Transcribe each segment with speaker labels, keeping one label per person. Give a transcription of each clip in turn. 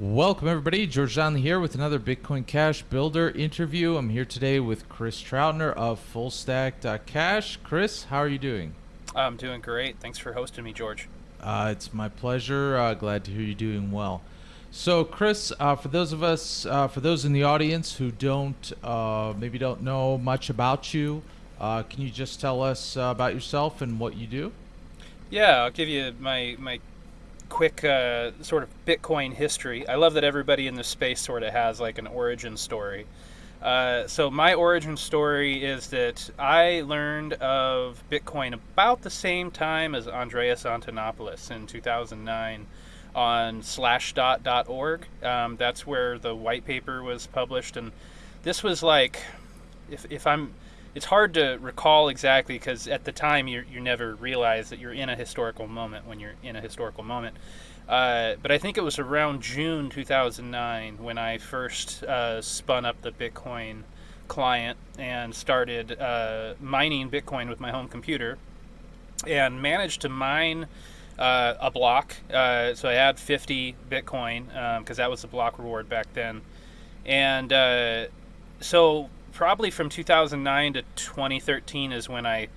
Speaker 1: Welcome, everybody. George Donnelly here with another Bitcoin Cash Builder interview. I'm here today with Chris Troutner of FullStack.cash. Chris, how are you doing?
Speaker 2: I'm doing great. Thanks for hosting me, George.
Speaker 1: Uh, it's my pleasure. Uh, glad to hear you doing well. So, Chris, uh, for those of us, uh, for those in the audience who don't, uh, maybe don't know much about you, uh, can you just tell us about yourself and what you do?
Speaker 2: Yeah, I'll give you my my quick uh, sort of Bitcoin history. I love that everybody in this space sort of has like an origin story. Uh, so my origin story is that I learned of Bitcoin about the same time as Andreas Antonopoulos in 2009 on slashdot.org. Um, that's where the white paper was published, and this was like, if, if I'm, it's hard to recall exactly because at the time you you never realize that you're in a historical moment when you're in a historical moment. Uh, but I think it was around June 2009 when I first uh, spun up the Bitcoin client and started uh, mining Bitcoin with my home computer and managed to mine uh, a block. Uh, so I had 50 Bitcoin because um, that was the block reward back then. And uh, so probably from 2009 to 2013 is when I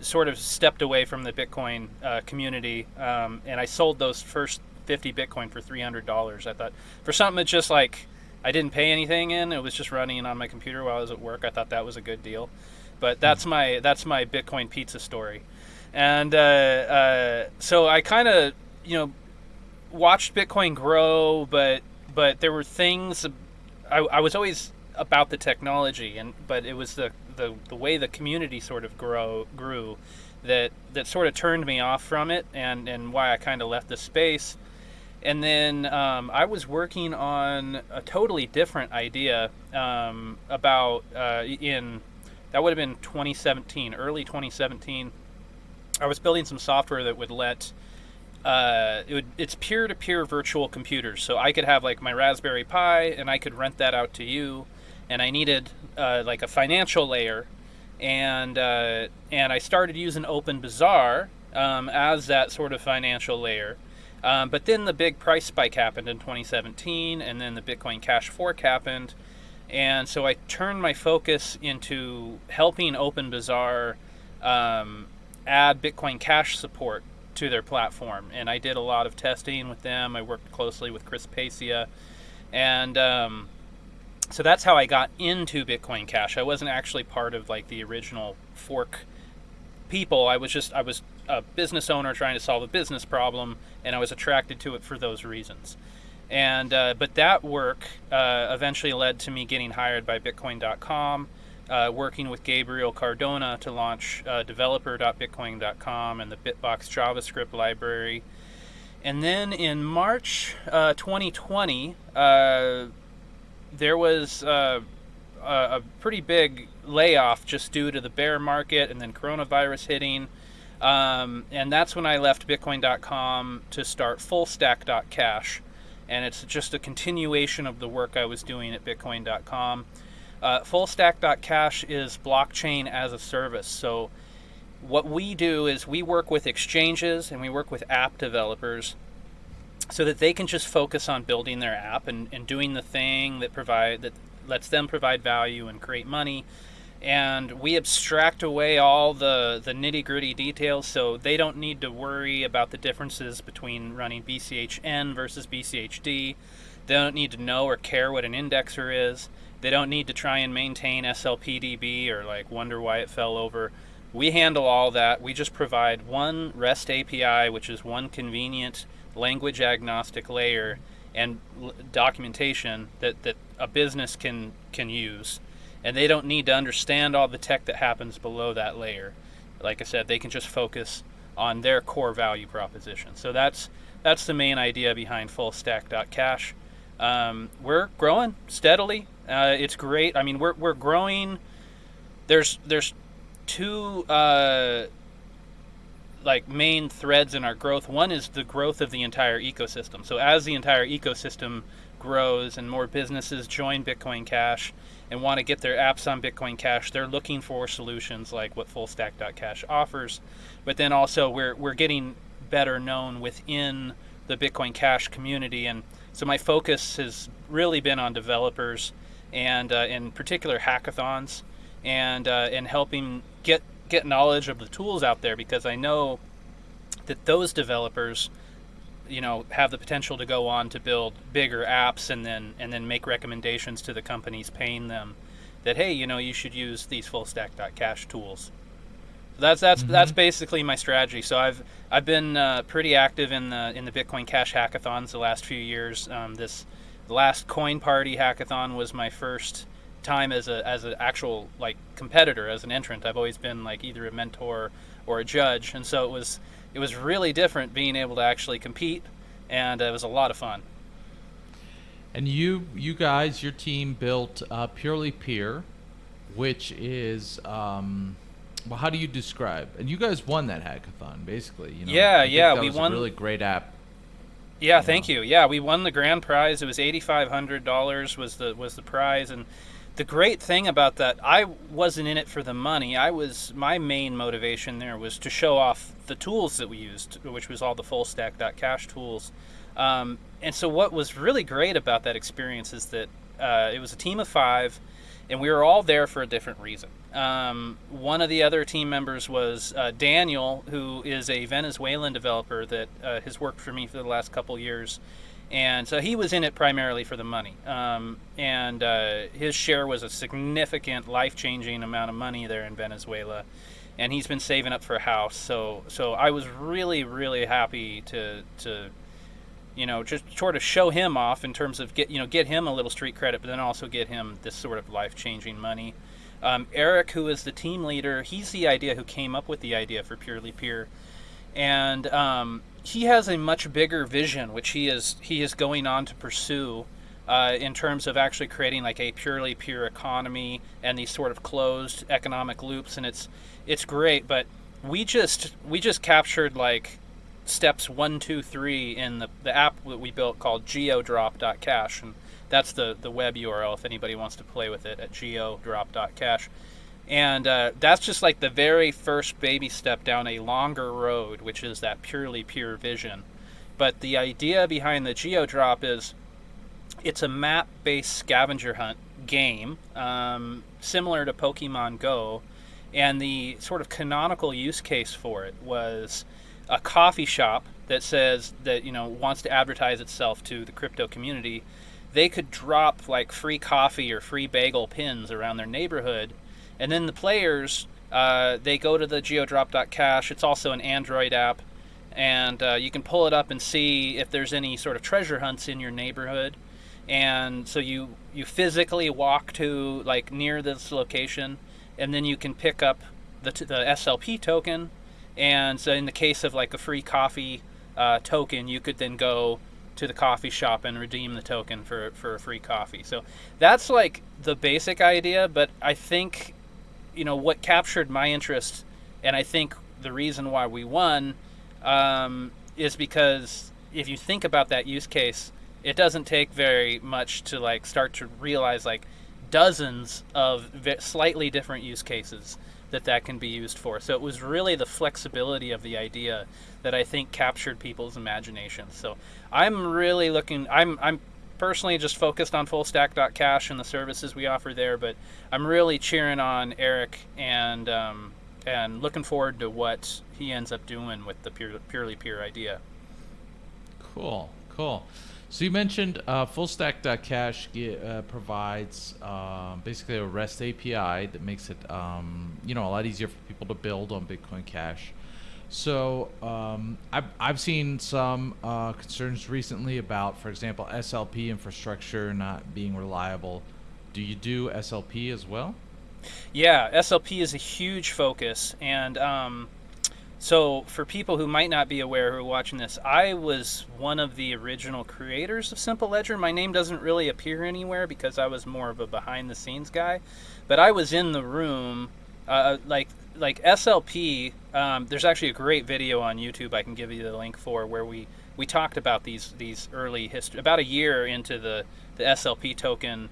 Speaker 2: sort of stepped away from the Bitcoin uh, community, um, and I sold those first 50 Bitcoin for $300. I thought for something that's just like I didn't pay anything in, it was just running on my computer while I was at work. I thought that was a good deal, but that's hmm. my that's my Bitcoin pizza story, and uh, uh, so I kind of you know watched Bitcoin grow, but but there were things I, I was always about the technology, and but it was the, the, the way the community sort of grow grew that that sort of turned me off from it, and and why I kind of left the space. And then um, I was working on a totally different idea um, about uh, in that would have been 2017, early 2017. I was building some software that would let uh, it would, it's peer-to-peer virtual computers. So I could have like my Raspberry Pi, and I could rent that out to you, and I needed uh, like a financial layer, and uh, and I started using OpenBazaar um, as that sort of financial layer. Um, but then the big price spike happened in 2017, and then the Bitcoin Cash fork happened, and so I turned my focus into helping OpenBazaar um, add Bitcoin Cash support to their platform, and I did a lot of testing with them. I worked closely with Chris Pacia, and um, so that's how I got into Bitcoin Cash. I wasn't actually part of like the original fork people. I was just I was a business owner trying to solve a business problem, and I was attracted to it for those reasons. And uh, but that work uh, eventually led to me getting hired by Bitcoin.com, uh, working with Gabriel Cardona to launch uh, developer.bitcoin.com and the Bitbox JavaScript library. And then in March uh, 2020, uh, there was uh, a, pretty big layoff just due to the bear market and then coronavirus hitting. Um, and that's when I left Bitcoin.com to start FullStack.cash. And it's just a continuation of the work I was doing at Bitcoin.com. Uh, FullStack.cash is blockchain as a service. So, what we do is we work with exchanges and we work with app developers so that they can just focus on building their app and, and doing the thing that provide that lets them provide value and create money and we abstract away all the, the nitty gritty details so they don't need to worry about the differences between running BCHN versus BCHD. They don't need to know or care what an indexer is. They don't need to try and maintain SLPDB or like wonder why it fell over. We handle all that. We just provide one REST API, which is one convenient language agnostic layer and documentation that, that a business can can use. And they don't need to understand all the tech that happens below that layer. Like i said they can just focus on their core value proposition. So that's that's the main idea behind fullstack.cash um, we're growing steadily. Uh, it's great. I mean we're, we're growing. There's there's two uh, like main threads in our growth. One is the growth of the entire ecosystem. So as the entire ecosystem grows and more businesses join Bitcoin Cash and want to get their apps on Bitcoin Cash, they're looking for solutions like what FullStack.cash offers. But then also we're we're getting better known within the Bitcoin Cash community and So my focus has really been on developers and uh, in particular hackathons and uh, and helping get get knowledge of the tools out there because I know that those developers you know have the potential to go on to build bigger apps and then and then make recommendations to the companies paying them that hey you know you should use these full stack.cash tools. So that's that's mm-hmm. that's basically my strategy. So i've i've been uh, pretty active in the in the bitcoin cash hackathons the last few years. Um, this last coin party hackathon was my first time as a as an actual like competitor as an entrant i've always been like either a mentor or a judge and so it was it was really different being able to actually compete, and it was a lot of fun.
Speaker 1: And you, you guys, your team built uh, Purely Peer, which is, um, well, how do you describe? And you guys won that hackathon, basically. You know,
Speaker 2: yeah, yeah, we won.
Speaker 1: A really great app.
Speaker 2: Yeah, you thank know. you. Yeah, we won the grand prize. It was eighty five hundred dollars was the was the prize, and the great thing about that, I wasn't in it for the money. I was my main motivation there was to show off the tools that we used, which was all the full stack cash tools. Um, and so, what was really great about that experience is that uh, it was a team of five, and we were all there for a different reason. Um, one of the other team members was uh, Daniel, who is a Venezuelan developer that uh, has worked for me for the last couple years and so he was in it primarily for the money. Um, and uh, his share was a significant, life-changing amount of money there in Venezuela, and he's been saving up for a house. So, so I was really, really happy to to you know just sort of show him off in terms of get you know get him a little street credit, but then also get him this sort of life-changing money. Um, Eric, who is the team leader, he's the idea who came up with the idea for Purely Peer, and um, he has a much bigger vision, which he is he is going on to pursue. Uh, in terms of actually creating like a purely peer economy and these sort of closed economic loops and it's it's great but we just we just captured like steps one two three in the, the app that we built called geodrop.cash and that's the the web url if anybody wants to play with it at geodrop.cash and uh, that's just like the very first baby step down a longer road, which is that purely peer vision. But the idea behind the Geodrop is it's a map based scavenger hunt game, um, similar to Pokemon Go. And the sort of canonical use case for it was a coffee shop that says that, you know, wants to advertise itself to the crypto community. They could drop like free coffee or free bagel pins around their neighborhood and then the players, uh, they go to the geodrop.cash. It's also an Android app. And uh, you can pull it up and see if there's any sort of treasure hunts in your neighborhood. And so you, you physically walk to like near this location, and then you can pick up the, the SLP token. And so in the case of like a free coffee uh, token, you could then go to the coffee shop and redeem the token for, for a free coffee. So that's like the basic idea, but I think you know what captured my interest, and I think the reason why we won um, is because if you think about that use case, it doesn't take very much to like start to realize like dozens of slightly different use cases that that can be used for. So it was really the flexibility of the idea that I think captured people's imaginations. So I'm really looking. I'm I'm personally just focused on fullstack.cash and the services we offer there, but I'm really cheering on Eric and um, and looking forward to what he ends up doing with the pure, purely peer idea.
Speaker 1: Cool, cool. So you mentioned uh, fullstack.cash uh, provides uh, basically a REST API that makes it um, you know a lot easier for people to build on Bitcoin Cash. So um, I've, I've seen some uh, concerns recently about, for example, SLP infrastructure not being reliable. Do you do SLP as well?
Speaker 2: Yeah, SLP is a huge focus. And um, so for people who might not be aware who are watching this, I was one of the original creators of Simple Ledger. My name doesn't really appear anywhere because I was more of a behind the scenes guy. But I was in the room, uh, like like SLP, um, there's actually a great video on YouTube I can give you the link for where we, we talked about these these early history. About a year into the the SLP token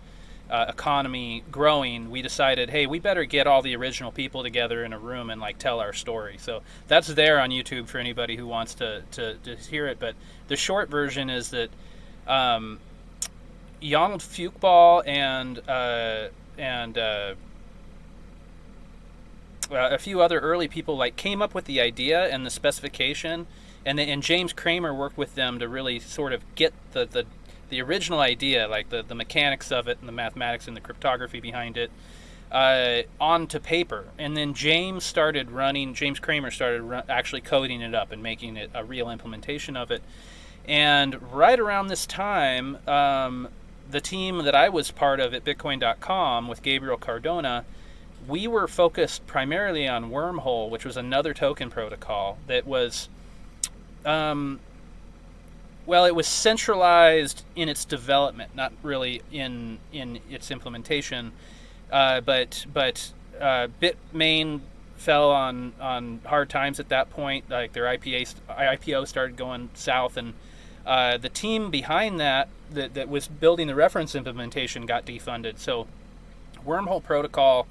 Speaker 2: uh, economy growing, we decided, hey, we better get all the original people together in a room and like tell our story. So that's there on YouTube for anybody who wants to to, to hear it. But the short version is that um, Jonald Fyookball and uh, and uh, uh, a few other early people like came up with the idea and the specification, and and James Cramer worked with them to really sort of get the the, the original idea, like the, the mechanics of it and the mathematics and the cryptography behind it, uh, onto paper. And then James started running. James Cramer started run, actually coding it up and making it a real implementation of it. And right around this time, um, the team that I was part of at Bitcoin.com with Gabriel Cardona we were focused primarily on Wormhole, which was another token protocol that was, um, well, it was centralized in its development, not really in in its implementation. Uh, but but uh, Bitmain fell on on hard times at that point. Like their IPA, IPO started going south, and uh, the team behind that, that that was building the reference implementation got defunded. So Wormhole protocol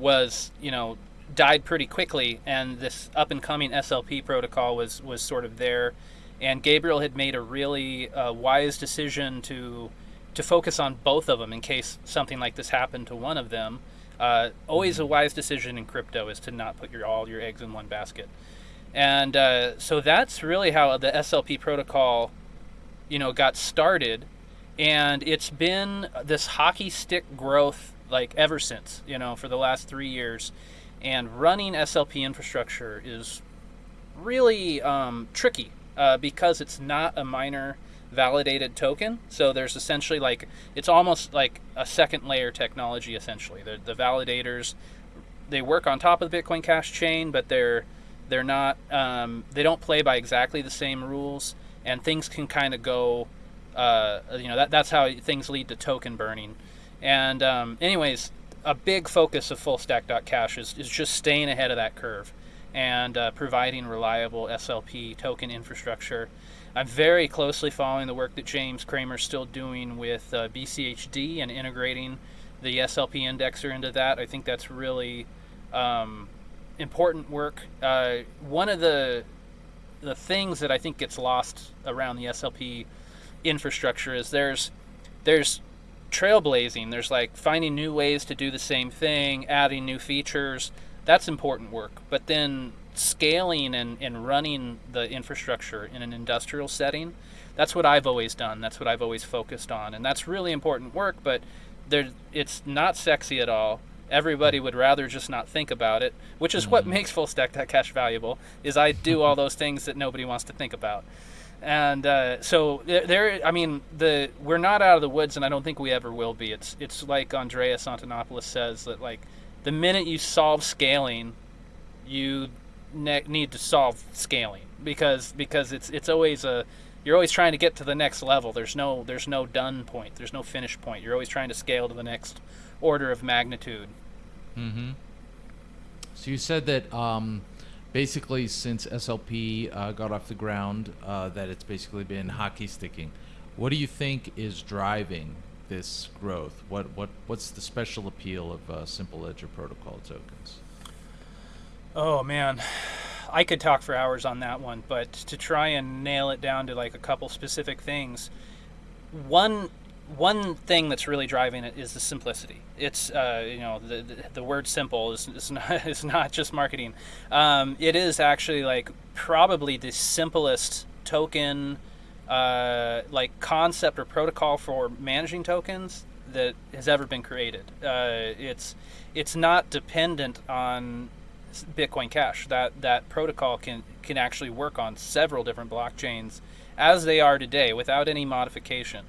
Speaker 2: was you know died pretty quickly, and this up and coming SLP protocol was was sort of there, and Gabriel had made a really uh, wise decision to to focus on both of them in case something like this happened to one of them. Uh, always a wise decision in crypto is to not put your all your eggs in one basket, and uh, so that's really how the SLP protocol, you know, got started, and it's been this hockey stick growth like ever since, you know, for the last three years. And running SLP infrastructure is really um, tricky uh, because it's not a miner validated token. So there's essentially like, it's almost like a second layer technology essentially. The, the validators, they work on top of the Bitcoin Cash chain, but they're they're not um, they don't play by exactly the same rules, and things can kind of go. Uh, you know that that's how things lead to token burning. And um, anyways, a big focus of fullstack.cash is, is just staying ahead of that curve and uh, providing reliable SLP token infrastructure. I'm very closely following the work that James Cramer's still doing with uh, BCHD and integrating the SLP indexer into that. I think that's really um, important work. Uh, one of the the things that I think gets lost around the SLP infrastructure is there's there's trailblazing. There's like finding new ways to do the same thing, adding new features. That's important work. But then scaling and, and running the infrastructure in an industrial setting, that's what I've always done. That's what I've always focused on. And that's really important work, but there, it's not sexy at all. Everybody would rather just not think about it, which is mm-hmm. what makes full stack cash valuable. Is I do all those things that nobody wants to think about and uh, so there, I mean, the we're not out of the woods, and I don't think we ever will be. It's it's like Andreas Antonopoulos says that like the minute you solve scaling, you ne- need to solve scaling because because it's it's always a you're always trying to get to the next level. There's no there's no done point. There's no finish point. You're always trying to scale to the next order of magnitude.
Speaker 1: Mm-hmm. So you said that um, basically since SLP uh, got off the ground, uh, that it's basically been hockey sticking. What do you think is driving this growth? What what what's the special appeal of uh, Simple Ledger Protocol tokens?
Speaker 2: Oh man, I could talk for hours on that one, but to try and nail it down to like a couple specific things, one one thing that's really driving it is the simplicity. It's uh, you know the, the, the word simple is, is not is not just marketing. Um, it is actually like probably the simplest token uh, like concept or protocol for managing tokens that has ever been created. Uh, it's it's not dependent on Bitcoin Cash. That that protocol can can actually work on several different blockchains as they are today without any modification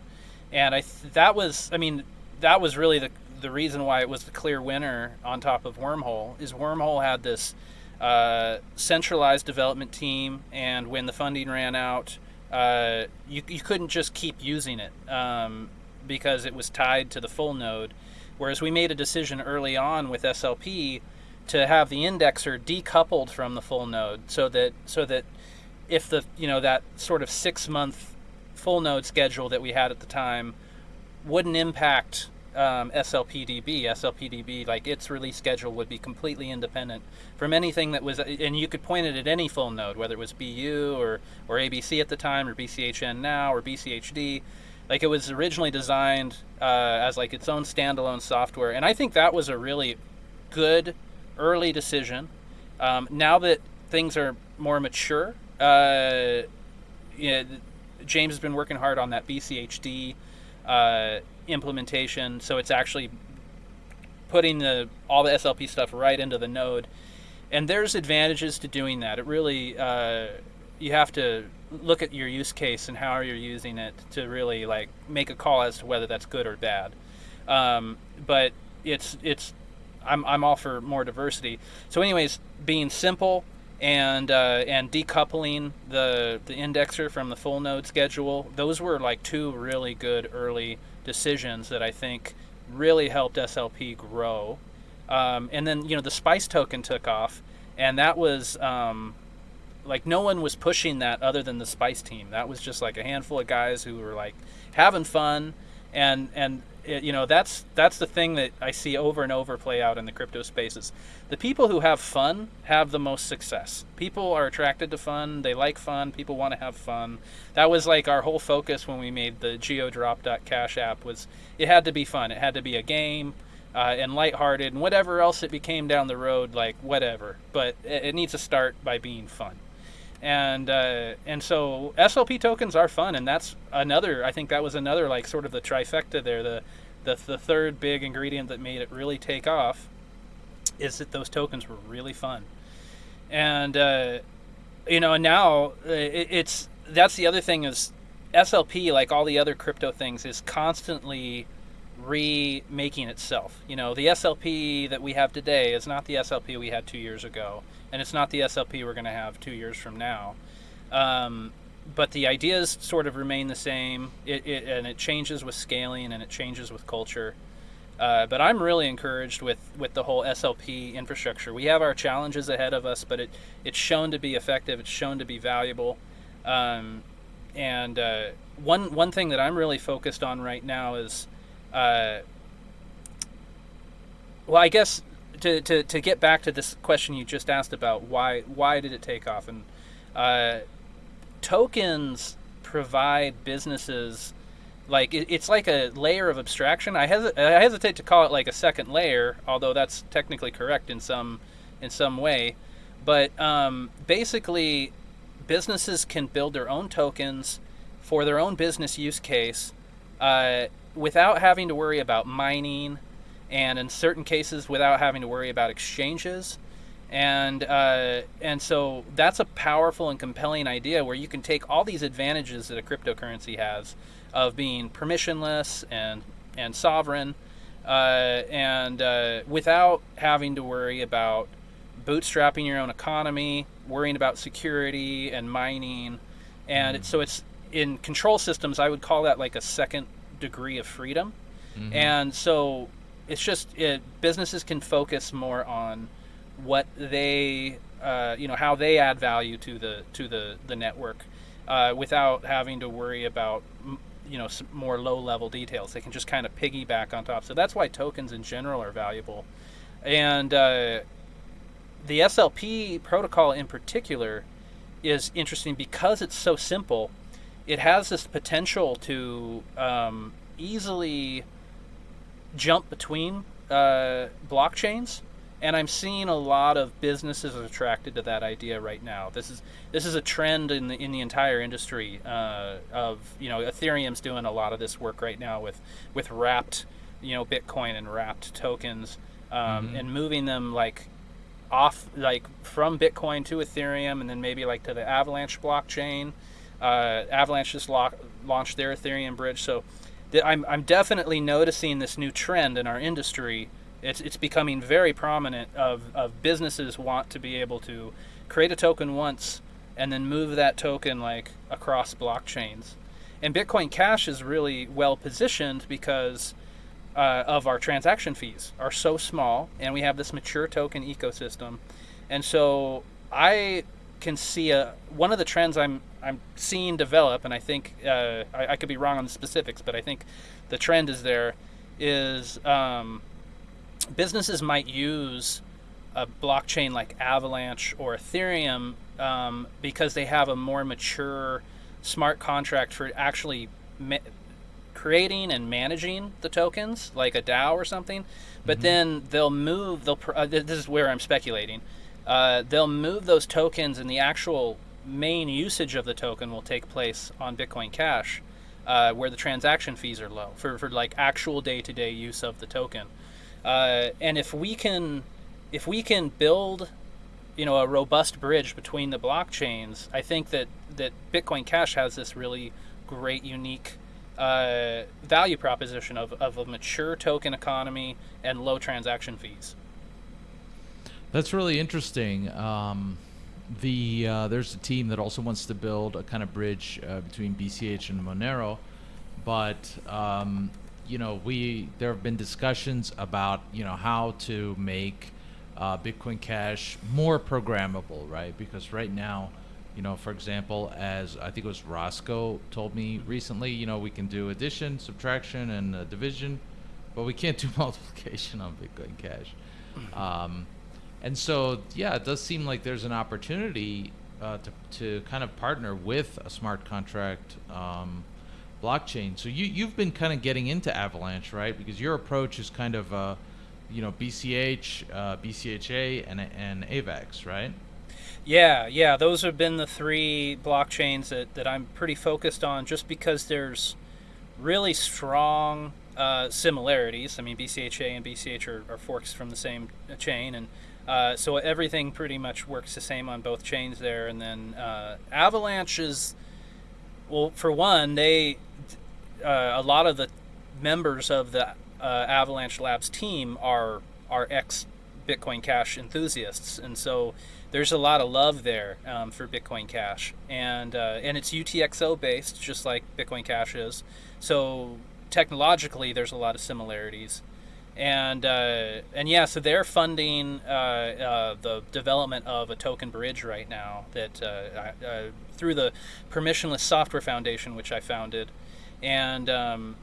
Speaker 2: and I th- that was I mean that was really the the reason why it was the clear winner on top of Wormhole is Wormhole had this uh, centralized development team, and when the funding ran out, uh, you you couldn't just keep using it um, because it was tied to the full node. Whereas we made a decision early on with SLP to have the indexer decoupled from the full node, so that so that if the you know that sort of six month full node schedule that we had at the time wouldn't impact um, SLPDB. SLPDB, like its release schedule, would be completely independent from anything that was, and you could point it at any full node, whether it was BU or, or ABC at the time, or BCHN now, or BCHD. Like it was originally designed uh, as like its own standalone software, and I think that was a really good early decision. Um, now that things are more mature, uh, you know, James has been working hard on that BCHD uh, implementation, so it's actually putting the all the SLP stuff right into the node. And there's advantages to doing that. It really uh, you have to look at your use case and how you're using it to really like make a call as to whether that's good or bad. Um, but it's it's I'm I'm all for more diversity. So, anyways, being simple and uh, and decoupling the the indexer from the full node schedule, those were like two really good early decisions that I think really helped SLP grow. Um, and then you know the Spice token took off, and that was um, like no one was pushing that other than the Spice team. That was just like a handful of guys who were like having fun, and and it, you know that's that's the thing that I see over and over play out in the crypto spaces. The people who have fun have the most success. People are attracted to fun. They like fun. People want to have fun. That was like our whole focus when we made the GeoDrop.cash app was it had to be fun. It had to be a game. Uh, and lighthearted, and whatever else it became down the road, like whatever. But it, it needs to start by being fun and uh, and so SLP tokens are fun, and that's another. I think that was another like sort of the trifecta there. The the, the third big ingredient that made it really take off is that those tokens were really fun, and uh, you know, now uh, it, it's that's the other thing is SLP, like all the other crypto things, is constantly remaking itself. You know, the SLP that we have today is not the SLP we had two years ago and it's not the SLP we're going to have two years from now. Um, but the ideas sort of remain the same, it, it, and it changes with scaling and it changes with culture. Uh, but I'm really encouraged with, with the whole SLP infrastructure. We have our challenges ahead of us, but it, it's shown to be effective. It's shown to be valuable. Um, and uh, one one thing that I'm really focused on right now is, uh, well, I guess to, to, to get back to this question you just asked about why why did it take off and uh, tokens provide businesses like it, it's like a layer of abstraction. I, hes- I hesitate to call it like a second layer, although that's technically correct in some in some way. But um, basically, businesses can build their own tokens for their own business use case uh, without having to worry about mining and in certain cases without having to worry about exchanges. And uh, and so that's a powerful and compelling idea where you can take all these advantages that a cryptocurrency has of being permissionless and and sovereign, uh, and uh, without having to worry about bootstrapping your own economy, worrying about security and mining, and mm-hmm. so it's in control systems. I would call that like a second degree of freedom, mm-hmm. and so it's just it, businesses can focus more on what they uh, you know how they add value to the to the the network uh, without having to worry about you know more low level details. They can just kind of piggyback on top. So that's why tokens in general are valuable, and uh, the SLP protocol in particular is interesting because it's so simple. It has this potential to um, easily jump between uh, blockchains, and I'm seeing a lot of businesses attracted to that idea right now. This is this is a trend in the in the entire industry uh, of you know Ethereum's doing a lot of this work right now with with wrapped you know Bitcoin and wrapped tokens um, mm-hmm. and moving them like off like from Bitcoin to Ethereum and then maybe like to the Avalanche blockchain. Uh, Avalanche just lo- launched their Ethereum bridge, so I'm, I'm definitely noticing this new trend in our industry. It's, it's becoming very prominent of, of businesses want to be able to create a token once and then move that token like across blockchains. And Bitcoin Cash is really well positioned because uh, of our transaction fees are so small and we have this mature token ecosystem. And so I can see a one of the trends I'm I'm seeing develop, and I think uh, I, I, could be wrong on the specifics, but I think the trend is there. Is um, businesses might use a blockchain like Avalanche or Ethereum um, because they have a more mature smart contract for actually creating and managing the tokens, like a DAO or something. But mm-hmm. then they'll move. They'll. Uh, this is where I'm speculating. Uh, they'll move those tokens, and the actual main usage of the token will take place on Bitcoin Cash, uh, where the transaction fees are low for, for like actual day-to-day use of the token. Uh, and if we can, if we can build you know a robust bridge between the blockchains, I think that that Bitcoin Cash has this really great, unique uh, value proposition of, of a mature token economy and low transaction fees.
Speaker 1: That's really interesting. Um, the uh, there's a team that also wants to build a kind of bridge uh, between BCH and Monero, but um, you know we there have been discussions about you know how to make uh, Bitcoin Cash more programmable, right? Because right now, you know, for example, as I think it was Rosco told me recently, you know, we can do addition, subtraction, and uh, division, but we can't do multiplication on Bitcoin Cash. Um, and so, yeah, it does seem like there's an opportunity uh, to, to kind of partner with a smart contract um, blockchain. So you, you've been kind of getting into Avalanche, right? Because your approach is kind of uh, you know BCH, uh, BCHA, and and AVAX, right?
Speaker 2: Yeah, yeah, those have been the three blockchains that, that I'm pretty focused on, just because there's really strong uh, similarities. I mean, BCHA and BCH are, are forks from the same chain, and uh, so everything pretty much works the same on both chains there. And then uh, Avalanche is, well, for one, they uh, a lot of the members of the uh, Avalanche Labs team are are ex Bitcoin Cash enthusiasts, and so there's a lot of love there um, for Bitcoin Cash, and uh, and it's UTXO based, just like Bitcoin Cash is. So technologically, there's a lot of similarities, and uh, and yeah, so they're funding uh, uh, the development of a token bridge right now that uh, through the Permissionless Software Foundation, which I founded, and um,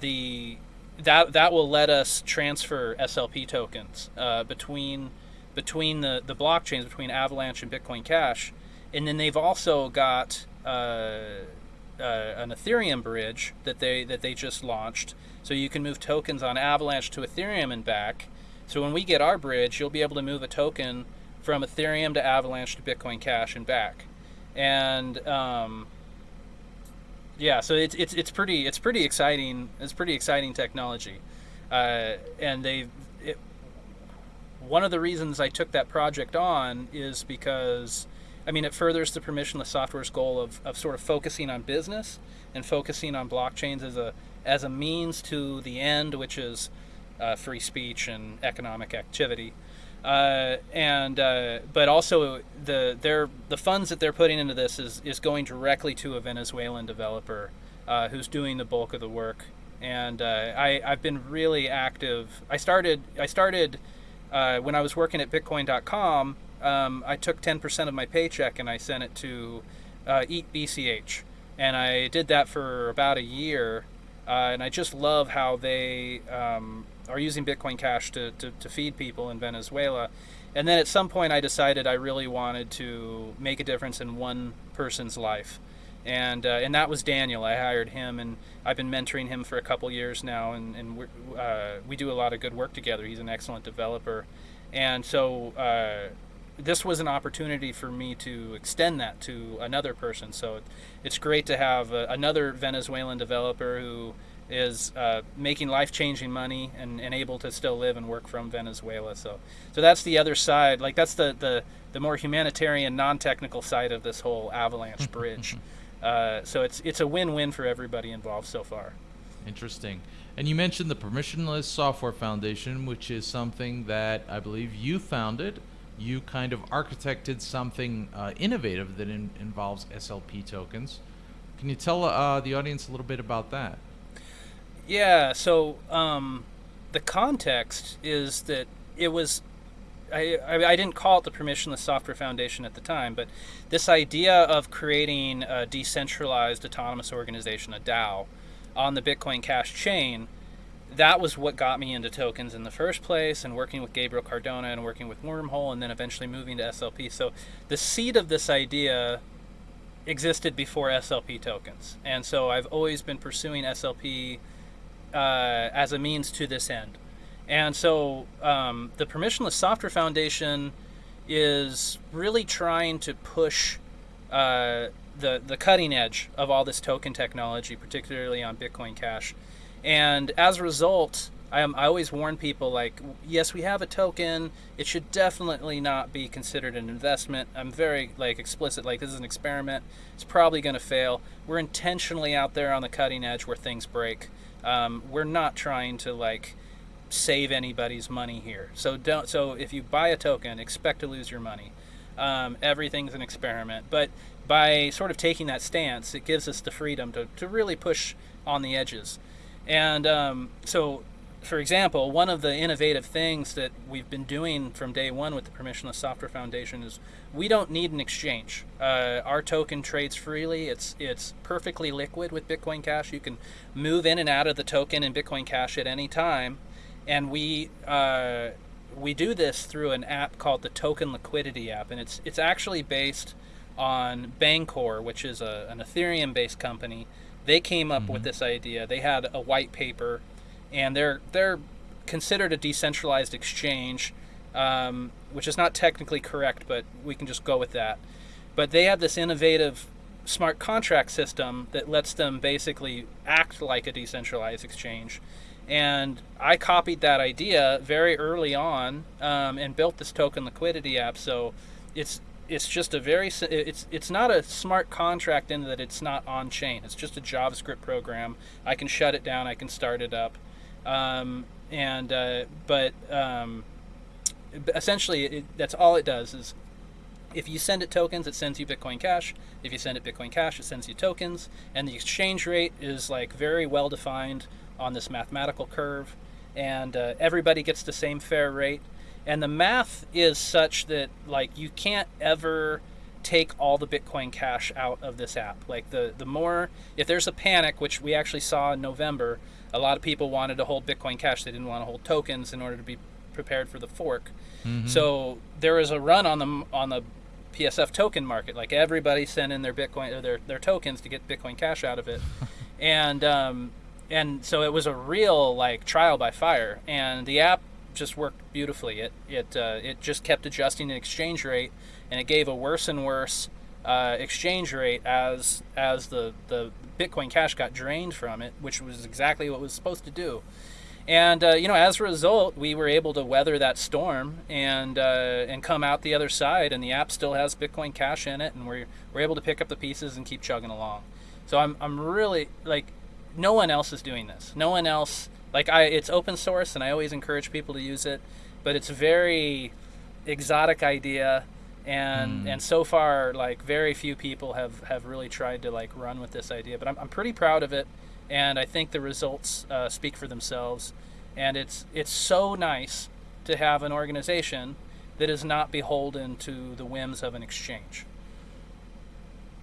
Speaker 2: the that that will let us transfer SLP tokens uh, between between the, the blockchains between Avalanche and Bitcoin Cash, and then they've also got uh, uh, an Ethereum bridge that they that they just launched, so you can move tokens on Avalanche to Ethereum and back. So when we get our bridge, you'll be able to move a token from Ethereum to Avalanche to Bitcoin Cash and back, and um, yeah, so it's it's it's pretty it's pretty exciting. It's pretty exciting technology, uh, and they. One of the reasons I took that project on is because, I mean, it furthers the permissionless software's goal of, of sort of focusing on business and focusing on blockchains as a as a means to the end, which is uh, free speech and economic activity. Uh, and uh, but also the their the funds that they're putting into this is is going directly to a Venezuelan developer uh, who's doing the bulk of the work. And uh, I I've been really active. I started I started uh, when I was working at Bitcoin.com. Um, I took 10% of my paycheck and I sent it to Eat BCH, and I did that for about a year. And I just love how they um, are using Bitcoin Cash to, to, to feed people in Venezuela. And then at some point, I decided I really wanted to make a difference in one person's life. And, uh, and that was Daniel. I hired him, and I've been mentoring him for a couple years now, and, and uh, we do a lot of good work together. He's an excellent developer. And so uh, this was an opportunity for me to extend that to another person. So it's great to have uh, another Venezuelan developer who is uh, making life-changing money and, and able to still live and work from Venezuela. So, so that's the other side. Like that's the the, the more humanitarian, non-technical side of this whole avalanche bridge. uh, so it's it's a win-win for everybody involved so far.
Speaker 1: Interesting. And you mentioned the Permissionless Software Foundation, which is something that I believe you founded. You kind of architected something uh, innovative that in, involves SLP tokens. Can you tell uh, the audience a little bit about that?
Speaker 2: Yeah, so um, the context is that it was. I, I, I, didn't call it the Permissionless Software Foundation at the time, but this idea of creating a decentralized autonomous organization, a DAO, on the Bitcoin Cash chain, that was what got me into tokens in the first place, and working with Gabriel Cardona and working with Wormhole, and then eventually moving to SLP. So the seed of this idea existed before SLP tokens, and so I've always been pursuing SLP uh, as a means to this end. And so um, the Permissionless Software Foundation is really trying to push uh, the the cutting edge of all this token technology, particularly on Bitcoin Cash. And as a result, I, am, I always warn people like, yes, we have a token. It should definitely not be considered an investment. I'm very like explicit, like this is an experiment. It's probably going to fail. We're intentionally out there on the cutting edge where things break. Um, we're not trying to like save anybody's money here. So don't. So if you buy a token, expect to lose your money. Um, everything's an experiment. But by sort of taking that stance, it gives us the freedom to, to really push on the edges. And um, so, for example, one of the innovative things that we've been doing from day one with the Permissionless Software Foundation is we don't need an exchange. Uh, our token trades freely. It's it's perfectly liquid with Bitcoin Cash. You can move in and out of the token in Bitcoin Cash at any time, and we uh, we do this through an app called the Token Liquidity app, and it's it's actually based on Bancor, which is a, an Ethereum-based company. They came up mm-hmm. with this idea. They had a white paper, and they're they're considered a decentralized exchange, um, which is not technically correct, but we can just go with that. But they have this innovative smart contract system that lets them basically act like a decentralized exchange. And I copied that idea very early on um, and built this token liquidity app. So it's it's just a very it's it's not a smart contract in that it's not on chain. It's just a JavaScript program. I can shut it down. I can start it up, um, and uh, but um, essentially it, that's all it does is if you send it tokens, it sends you Bitcoin Cash. If you send it Bitcoin Cash, it sends you tokens, and the exchange rate is like very well defined on this mathematical curve, and uh, everybody gets the same fair rate. And the math is such that like you can't ever take all the Bitcoin Cash out of this app. Like the the more if there's a panic, which we actually saw in November, a lot of people wanted to hold Bitcoin Cash. They didn't want to hold tokens in order to be prepared for the fork. Mm-hmm. So there was a run on the on the PSF token market. Like everybody sent in their Bitcoin or their their tokens to get Bitcoin Cash out of it, and um, and so it was a real like trial by fire and the app just worked beautifully. It it uh, it just kept adjusting the exchange rate and it gave a worse and worse uh, exchange rate as as the the bitcoin cash got drained from it which was exactly what it was supposed to do. And uh, you know as a result we were able to weather that storm and uh, and come out the other side and the app still has bitcoin cash in it and we're, we're able to pick up the pieces and keep chugging along. So i'm, I'm really like no one else is doing this. No one else like I it's open source and I always encourage people to use it, but it's a very exotic idea and mm. and so far like very few people have have really tried to like run with this idea, but I'm I'm pretty proud of it and I think the results uh, speak for themselves and it's it's so nice to have an organization that is not beholden to the whims of an exchange.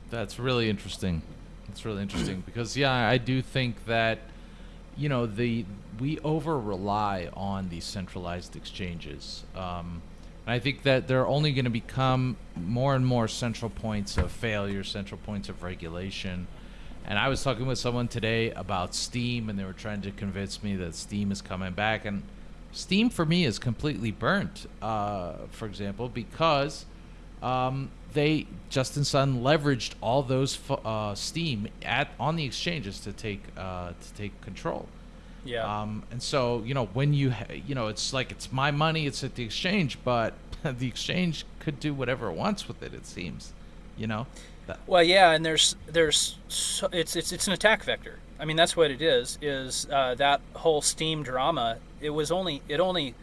Speaker 1: That's really interesting. It's really interesting because yeah, I do think that you know the we over rely on these centralized exchanges. Um, and I think that they're only going to become more and more central points of failure, central points of regulation. And I was talking with someone today about Steem, and they were trying to convince me that Steem is coming back. And Steem, for me is completely burnt, uh, for example, because um, they Justin Sun leveraged all those uh, steem at on the exchanges to take uh, to take control.
Speaker 2: Yeah.
Speaker 1: Um, and so you know when you ha- you know it's like it's my money, it's at the exchange, but the exchange could do whatever it wants with it. It seems, you know.
Speaker 2: That. Well, yeah, and there's there's so, it's it's it's an attack vector. I mean that's what it is. Is uh, that whole Steem drama? It was only it only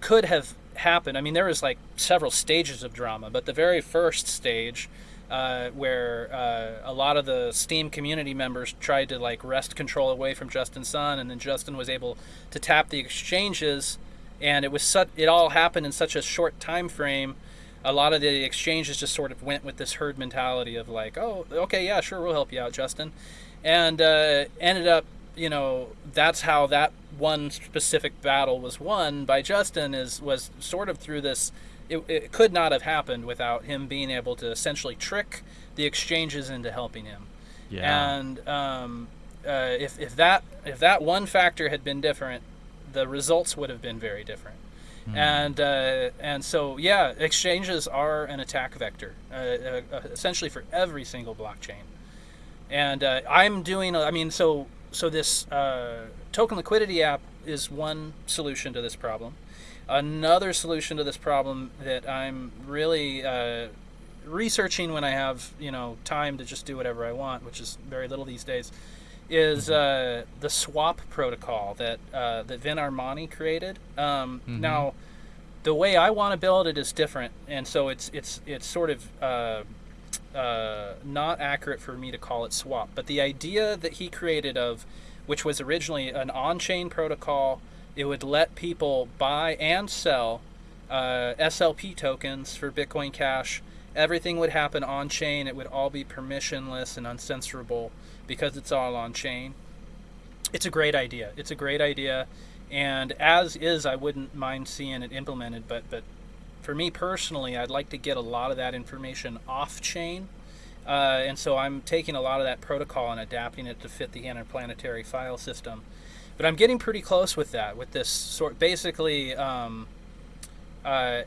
Speaker 2: could have happened. I mean, there was like several stages of drama, but the very first stage, uh, where uh, a lot of the Steem community members tried to like wrest control away from Justin Sun, and then Justin was able to tap the exchanges, and it was such it all happened in such a short time frame. A lot of the exchanges just sort of went with this herd mentality of like, oh, okay, yeah, sure, we'll help you out, Justin, and uh, ended up you know that's how that one specific battle was won by Justin is was sort of through this it, it, could not have happened without him being able to essentially trick the exchanges into helping him.
Speaker 1: Yeah.
Speaker 2: And um, uh, if, if that if that one factor had been different, the results would have been very different.
Speaker 1: Hmm.
Speaker 2: And uh, and so yeah, exchanges are an attack vector, uh, uh, uh, essentially for every single blockchain. And uh, I'm doing, I mean, so so this uh, token liquidity app is one solution to this problem. Another solution to this problem that I'm really uh, researching when I have you know time to just do whatever I want, which is very little these days, is uh, the swap protocol that uh, that Vin Armani created. Um,
Speaker 1: Mhm.
Speaker 2: Now, the way I want to build it is different, and so it's it's it's sort of uh, uh, not accurate for me to call it swap. But the idea that he created of, which was originally an on-chain protocol, it would let people buy and sell uh, SLP tokens for Bitcoin Cash. Everything would happen on chain. It would all be permissionless and uncensorable because it's all on chain. It's a great idea. It's a great idea, and as is, I wouldn't mind seeing it implemented. But but for me personally, I'd like to get a lot of that information off chain. Uh, and so I'm taking a lot of that protocol and adapting it to fit the interplanetary file system. But I'm getting pretty close with that, with this sort. Basically, um, uh,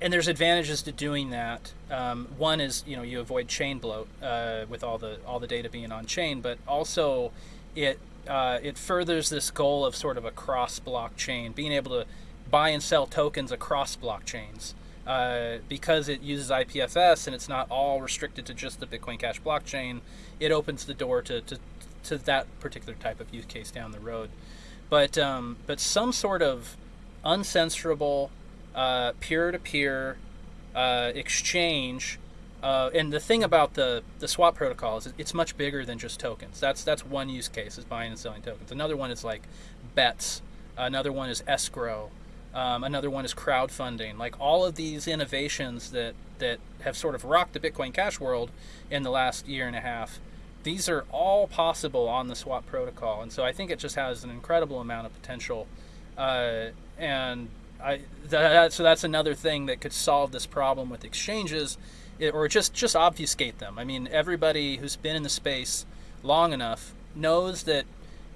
Speaker 2: and there's advantages to doing that. Um, one is you know you avoid chain bloat uh, with all the all the data being on chain, but also it uh, it furthers this goal of sort of a cross blockchain, being able to buy and sell tokens across blockchains. Uh, because it uses IPFS and it's not all restricted to just the Bitcoin Cash blockchain, it opens the door to, to, to that particular type of use case down the road. But um, but some sort of uncensorable, uh, peer-to-peer uh, exchange. Uh, and the thing about the, the swap protocol is it's much bigger than just tokens. That's that's one use case is buying and selling tokens. Another one is like bets. Another one is escrow. Um, another one is crowdfunding. Like all of these innovations that that have sort of rocked the Bitcoin Cash world in the last year and a half. These are all possible on the swap protocol, and so I think it just has an incredible amount of potential. Uh, and I that, so that's another thing that could solve this problem with exchanges, or just just obfuscate them. I mean, everybody who's been in the space long enough knows that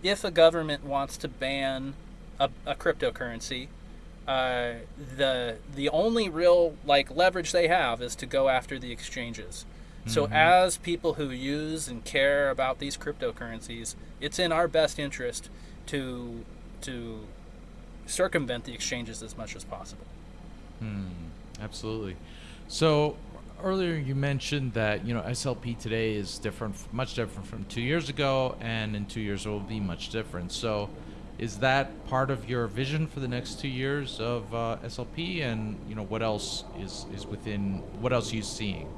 Speaker 2: if a government wants to ban a, a cryptocurrency, uh, the the only real like leverage they have is to go after the exchanges. So
Speaker 1: Mhm.
Speaker 2: as people who use and care about these cryptocurrencies, it's in our best interest to to circumvent the exchanges as much as possible.
Speaker 1: Hmm, absolutely. So earlier you mentioned that you know SLP today is different, much different from two years ago, and in two years it will be much different. So, is that part of your vision for the next two years of uh, SLP, and you know what else is is within what else are you seeing?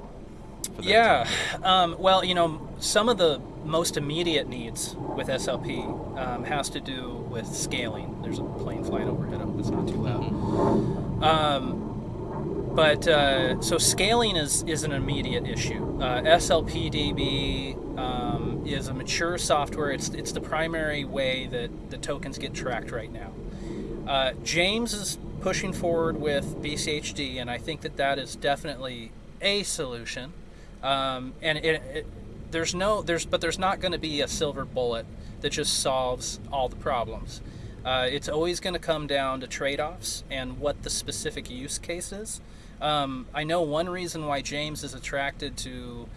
Speaker 1: For that
Speaker 2: Yeah. Um, well, you know, some of the most immediate needs with SLP um, has to do with scaling. There's a plane flying overhead. I hope it's not too loud.
Speaker 1: Mhm.
Speaker 2: Um, but uh, so scaling is is an immediate issue. Uh, SLPDB um, is a mature software. It's it's the primary way that the tokens get tracked right now. Uh, James is pushing forward with BCHD, and I think that that is definitely a solution. Um, and it, it, there's no there's but there's not going to be a silver bullet that just solves all the problems. Uh, it's always going to come down to trade-offs and what the specific use case is. Um, I know one reason why James is attracted to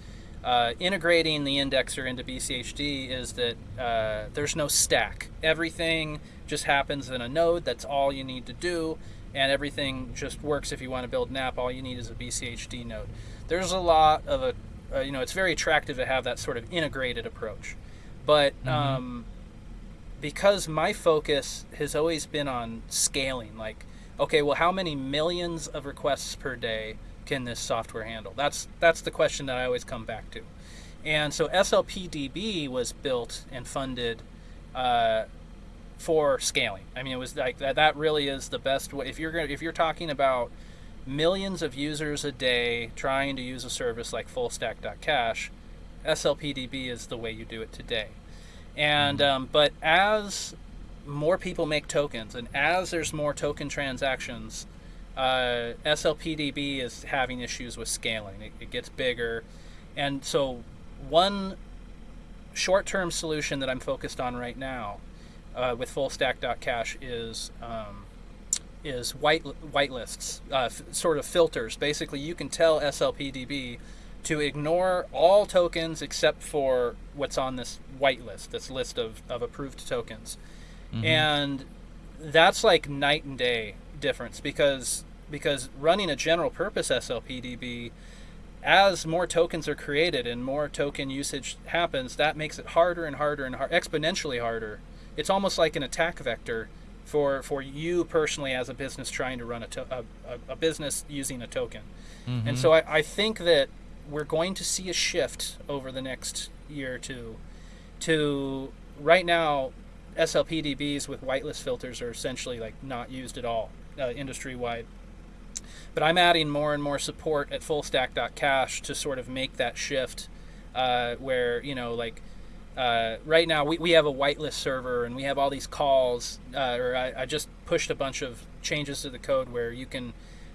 Speaker 2: uh, integrating the indexer into BCHD is that uh, there's no stack. Everything just happens in a node. That's all you need to do, and everything just works. If you want to build an app, all you need is a BCHD node. There's a lot of a, uh, you know, it's very attractive to have that sort of integrated approach, but
Speaker 1: Mhm.
Speaker 2: um, because my focus has always been on scaling, like, okay, well, how many millions of requests per day can this software handle? That's that's the question that I always come back to. And so SLPDB was built and funded uh, for scaling. I mean, it was like that. That really is the best way. If you're gonna, if you're talking about millions of users a day trying to use a service like FullStack.cash, SLPDB is the way you do it today. And um, but as more people make tokens and as there's more token transactions, uh, SLPDB is having issues with scaling. It, it gets bigger, And so, one short-term solution that I'm focused on right now uh, with FullStack.cash is um, is white whitelists, uh, sort of filters. Basically, you can tell SLPDB to ignore all tokens except for what's on this whitelist, this list of, of approved tokens,
Speaker 1: Mhm.
Speaker 2: and that's like night and day difference because because running a general purpose SLPDB as more tokens are created and more token usage happens, that makes it harder and harder and har- exponentially harder. It's almost like an attack vector for for you personally as a business trying to run a, to- a, a, a business using a token. And
Speaker 1: Mhm.
Speaker 2: so I, I think that we're going to see a shift over the next year or two to right now SLPDBs with whitelist filters are essentially like not used at all uh, industry wide. But I'm adding more and more support at fullstack.cash to sort of make that shift uh, where, you know, like uh, right now we, we have a whitelist server and we have all these calls, uh, or I, I just pushed a bunch of changes to the code where you can,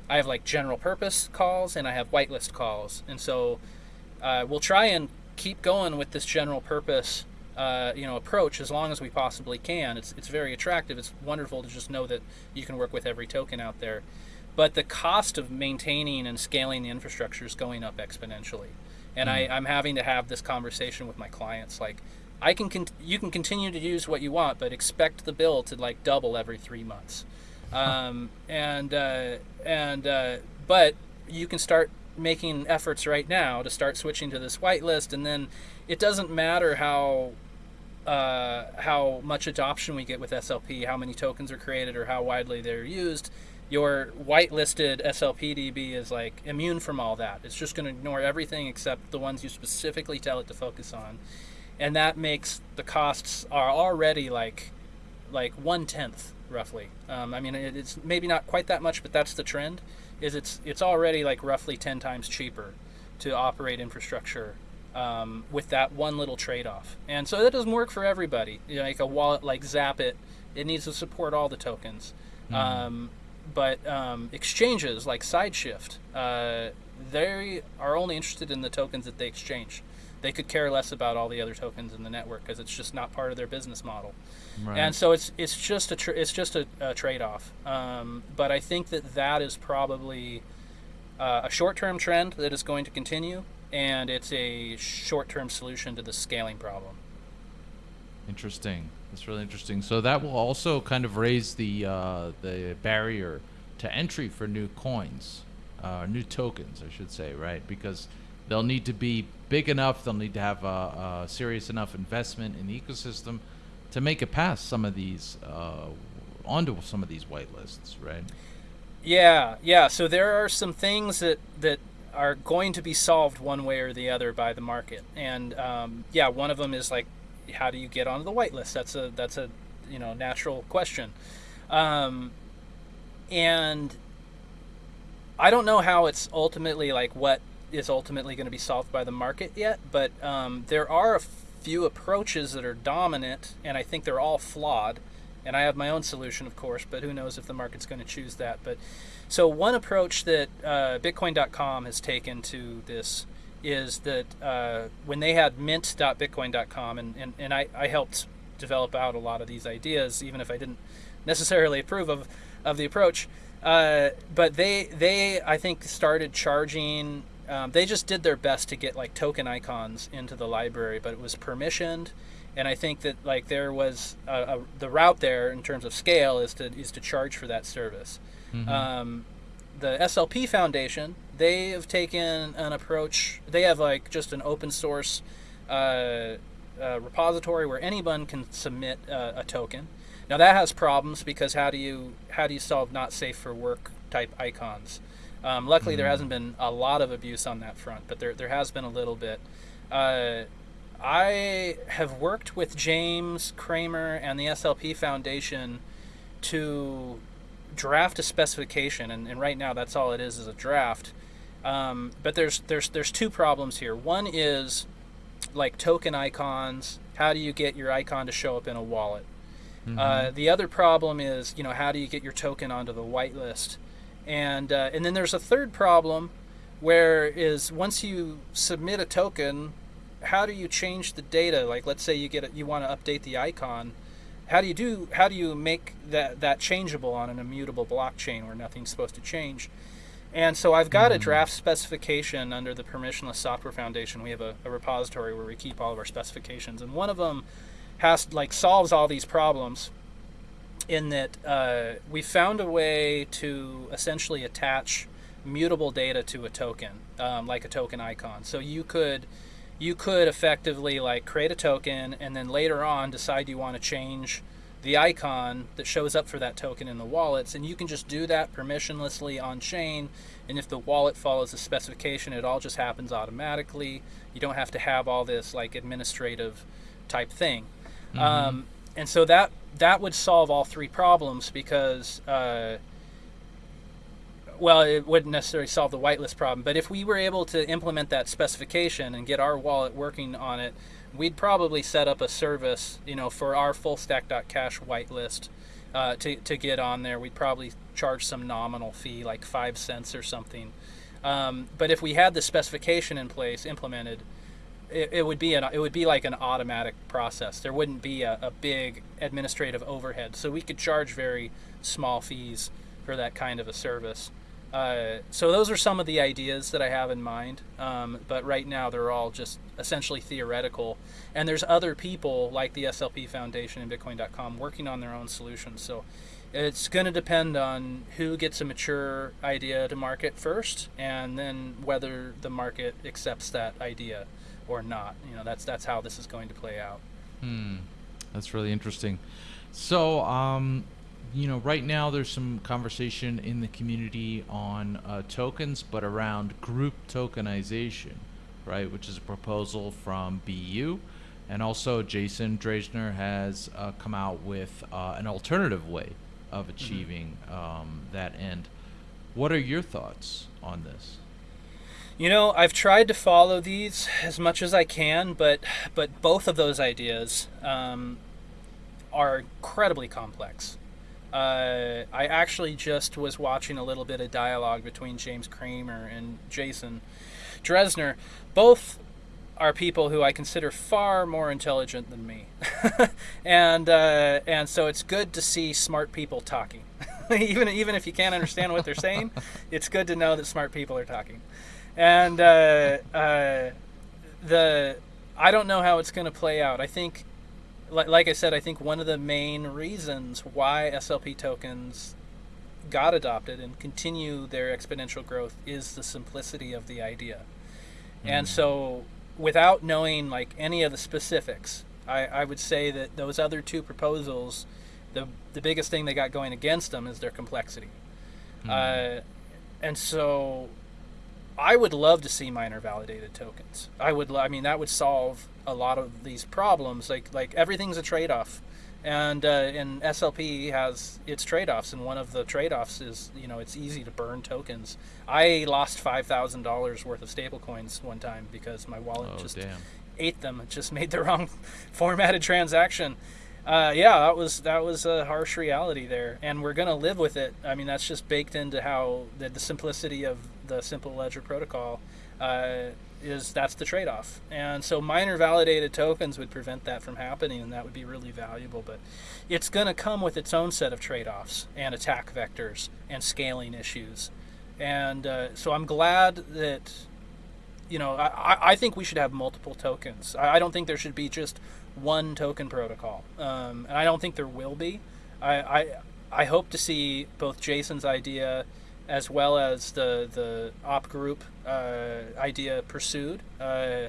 Speaker 2: I have like general purpose calls and I have whitelist calls. And so uh, we'll try and keep going with this general purpose uh, you know approach as long as we possibly can. It's it's very attractive. It's wonderful to just know that you can work with every token out there, but the cost of maintaining and scaling the infrastructure is going up exponentially, and I, I'm having to have this conversation with my clients. Like, I can con- you can continue to use what you want, but expect the bill to like double every three months, um, and uh, and uh, but you can start making efforts right now to start switching to this whitelist, and then it doesn't matter how uh, how much adoption we get with SLP, how many tokens are created, or how widely they're used. Your whitelisted SLP DB is like immune from all that. It's just going to ignore everything except the ones you specifically tell it to focus on, and that makes the costs are already like like one tenth roughly. Um, I mean, it's maybe not quite that much, but that's the trend. Is it's it's already like roughly ten times cheaper to operate infrastructure um, with that one little trade-off. And so that doesn't work for everybody. You know, like a wallet like Zapit, it needs to support all the tokens. Um, but um, exchanges like SideShift, uh, they are only interested in the tokens that they exchange. They could care less about all the other tokens in the network because it's just not part of their business model.
Speaker 1: Right.
Speaker 2: And so it's it's just a it's just a, a trade-off. Um, but I think that that is probably uh, a short-term trend that is going to continue, and it's a short-term solution to the scaling problem.
Speaker 1: Interesting. That's really interesting. So that will also kind of raise the uh, the barrier to entry for new coins, uh, new tokens, I should say, right? Because they'll need to be big enough. They'll need to have a, a serious enough investment in the ecosystem to make it past some of these uh, onto some of these whitelists, right?
Speaker 2: Yeah, yeah. So there are some things that that are going to be solved one way or the other by the market, and um, yeah, one of them is like, how do you get onto the whitelist? That's a that's a you know natural question, um, and I don't know how it's ultimately like what is ultimately going to be solved by the market yet, but um, there are a few approaches that are dominant, and I think they're all flawed. And I have my own solution, of course, but who knows if the market's going to choose that. But so one approach that uh, Bitcoin.com has taken to this is that uh, when they had mint.bitcoin.com, and, and, and I, I helped develop out a lot of these ideas, even if I didn't necessarily approve of, of the approach. Uh, but they, they, I think, started charging. Um, they just did their best to get like token icons into the library, but it was permissioned, and I think that like there was a, a, the route there in terms of scale is to is to charge for that service.
Speaker 1: Mhm.
Speaker 2: Um, the SLP Foundation they have taken an approach. They have like just an open source uh, uh, repository where anyone can submit uh, a token. Now that has problems because how do you how do you solve not safe for work type icons? Um, luckily, there hasn't been a lot of abuse on that front, but there there has been a little bit. Uh, I have worked with James Cramer and the SLP Foundation to draft a specification, and, and right now that's all it is is a draft. Um, but there's there's there's two problems here. One is like token icons. How do you get your icon to show up in a wallet? Uh, the other problem is, you know, how do you get your token onto the whitelist? And uh, and then there's a third problem, where is once you submit a token, how do you change the data? Like let's say you get it, you want to update the icon. How do you do? How do you make that that changeable on an immutable blockchain where nothing's supposed to change? And so I've got mm-hmm. a draft specification under the Permissionless Software Foundation. We have a, a, repository where we keep all of our specifications, and one of them has like solves all these problems. In that uh, we found a way to essentially attach mutable data to a token, um, like a token icon. So you could you could effectively like create a token and then later on decide you want to change the icon that shows up for that token in the wallets and you can just do that permissionlessly on chain and if the wallet follows the specification it all just happens automatically you don't have to have all this like administrative type thing mm-hmm. um, and so that that would solve all three problems because uh, well, it wouldn't necessarily solve the whitelist problem, but if we were able to implement that specification and get our wallet working on it, we'd probably set up a service, you know, for our full stack.cash whitelist uh, to, to get on there. We'd probably charge some nominal fee, like five cents or something. Um, but if we had the specification in place, implemented, it, it, would be an it would be like an automatic process. There wouldn't be a, a big administrative overhead, so we could charge very small fees for that kind of a service. Uh, so those are some of the ideas that I have in mind, um, but right now they're all just essentially theoretical. And there's other people like the SLP Foundation and Bitcoin.com working on their own solutions. So it's going to depend on who gets a mature idea to market first, and then whether the market accepts that idea or not. You know, that's that's how this is going to play out.
Speaker 1: Hmm, that's really interesting. So, um, you know, right now there's some conversation in the community on uh, tokens, but around group tokenization, right, which is a proposal from BU. And also, Jason Dreyzehner has uh, come out with uh, an alternative way of mm-hmm. achieving mm-hmm. um, that end. What are your thoughts on this?
Speaker 2: You know, I've tried to follow these as much as I can, but but both of those ideas um, are incredibly complex. Uh, I actually just was watching a little bit of dialogue between James Cramer and Jason Dreyzehner. Both are people who I consider far more intelligent than me, and uh, and so it's good to see smart people talking. even even if you can't understand what they're saying, it's good to know that smart people are talking. And uh, uh the I don't know how it's going to play out. I think like I said, I think one of the main reasons why SLP tokens got adopted and continue their exponential growth is the simplicity of the idea. Mm. And so, without knowing like any of the specifics, I, I would say that those other two proposals, the the biggest thing they got going against them is their complexity. Mm. Uh, and so I would love to see miner validated tokens. I would. I mean, that would solve a lot of these problems. Like like everything's a trade off, and uh, and SLP has its trade offs. And one of the trade offs is you know it's easy to burn tokens. I lost five thousand dollars worth of stablecoins one time because my wallet oh, just damn. ate them. It just made the wrong formatted transaction. Uh, yeah, that was that was a harsh reality there, and we're gonna live with it. I mean, that's just baked into how the, the simplicity of the simple ledger protocol uh, is that's the trade-off. And so miner validated tokens would prevent that from happening, and that would be really valuable. But it's going to come with its own set of trade-offs and attack vectors and scaling issues. And uh, so I'm glad that you know I, I think we should have multiple tokens. I, I don't think there should be just one token protocol, um, and I don't think there will be. I, I I hope to see both Jason's idea as well as the the op group uh, idea pursued. Uh,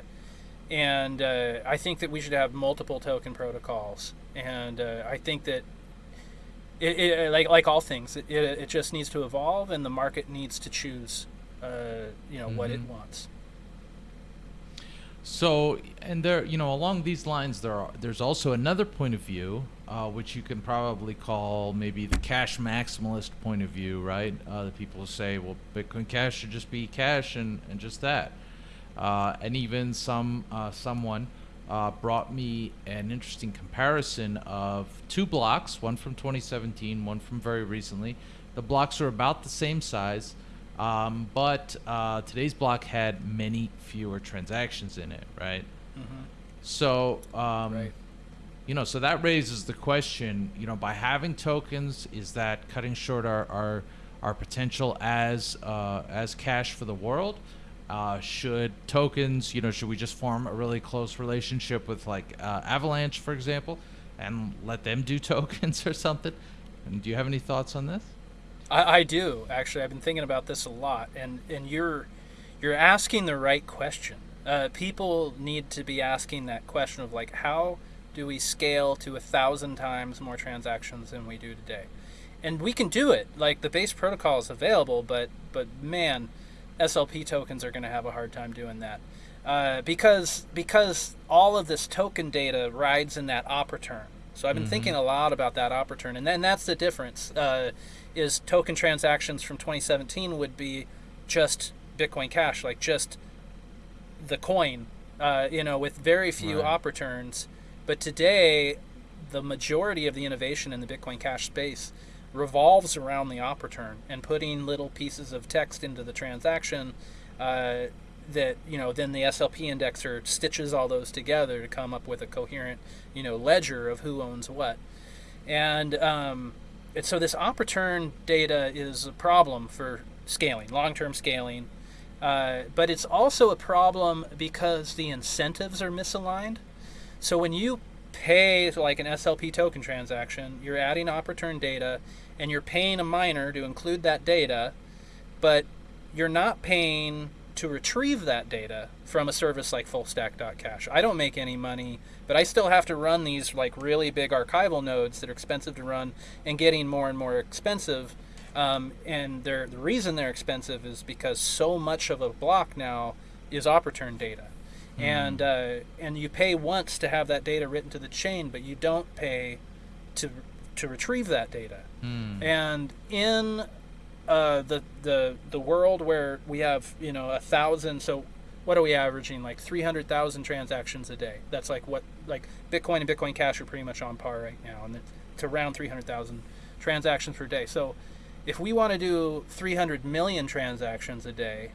Speaker 2: and uh, I think that we should have multiple token protocols. And uh, I think that it, it, like like all things, it, it, just needs to evolve, and the market needs to choose, uh, you know, mm-hmm. what it mm-hmm. wants.
Speaker 1: So, and there, you know, along these lines, there are there's also another point of view, uh, which you can probably call maybe the cash maximalist point of view, right? Uh, the people say, well, Bitcoin Cash should just be cash and, and just that. Uh, and even some uh, someone uh, brought me an interesting comparison of two blocks, one from 2017, one from very recently. The blocks are about the same size, Um, but uh, today's block had many fewer transactions in it, right?
Speaker 2: Mm-hmm.
Speaker 1: So, um,
Speaker 2: Right.
Speaker 1: you know, so that raises the question, you know, by having tokens, is that cutting short our our, our potential as uh, as cash for the world? Uh, should tokens, you know, should we just form a really close relationship with like uh, Avalanche, for example, and let them do tokens or something? And do you have any thoughts on this?
Speaker 2: I, I do actually. I've been thinking about this a lot, and and you're you're asking the right question. Uh, people need to be asking that question of like, how do we scale to a thousand times more transactions than we do today? And we can do it. Like the base protocol is available, but but man, SLP tokens are going to have a hard time doing that. Uh, because because all of this token data rides in that op return. So I've been
Speaker 1: Mhm.
Speaker 2: thinking a lot about that op return, and then that's the difference. Uh, is token transactions from 2017 would be just Bitcoin Cash, like just the coin, uh, you know, with very few
Speaker 1: Right.
Speaker 2: op returns. But today, the majority of the innovation in the Bitcoin Cash space revolves around the op return and putting little pieces of text into the transaction uh, that you know then the SLP indexer stitches all those together to come up with a coherent you know ledger of who owns what. And um, and so this op return data is a problem for scaling long-term scaling. Uh, but it's also a problem because the incentives are misaligned. So when you pay like an SLP token transaction, you're adding op return data and you're paying a miner to include that data, but you're not paying to retrieve that data from a service like fullstack.cash. I don't make any money, but I still have to run these like really big archival nodes that are expensive to run and getting more and more expensive. Um, and they're, the reason they're expensive is because so much of a block now is op return data and uh, and you pay once to have that data written to the chain, but you don't pay to to retrieve that data.
Speaker 1: Hmm.
Speaker 2: And in uh, the the the world where we have you know a thousand, so what are we averaging? Like three hundred thousand transactions a day. That's like what like Bitcoin and Bitcoin Cash are pretty much on par right now, and it's around three hundred thousand transactions per day. So if we want to do 300 million transactions a day,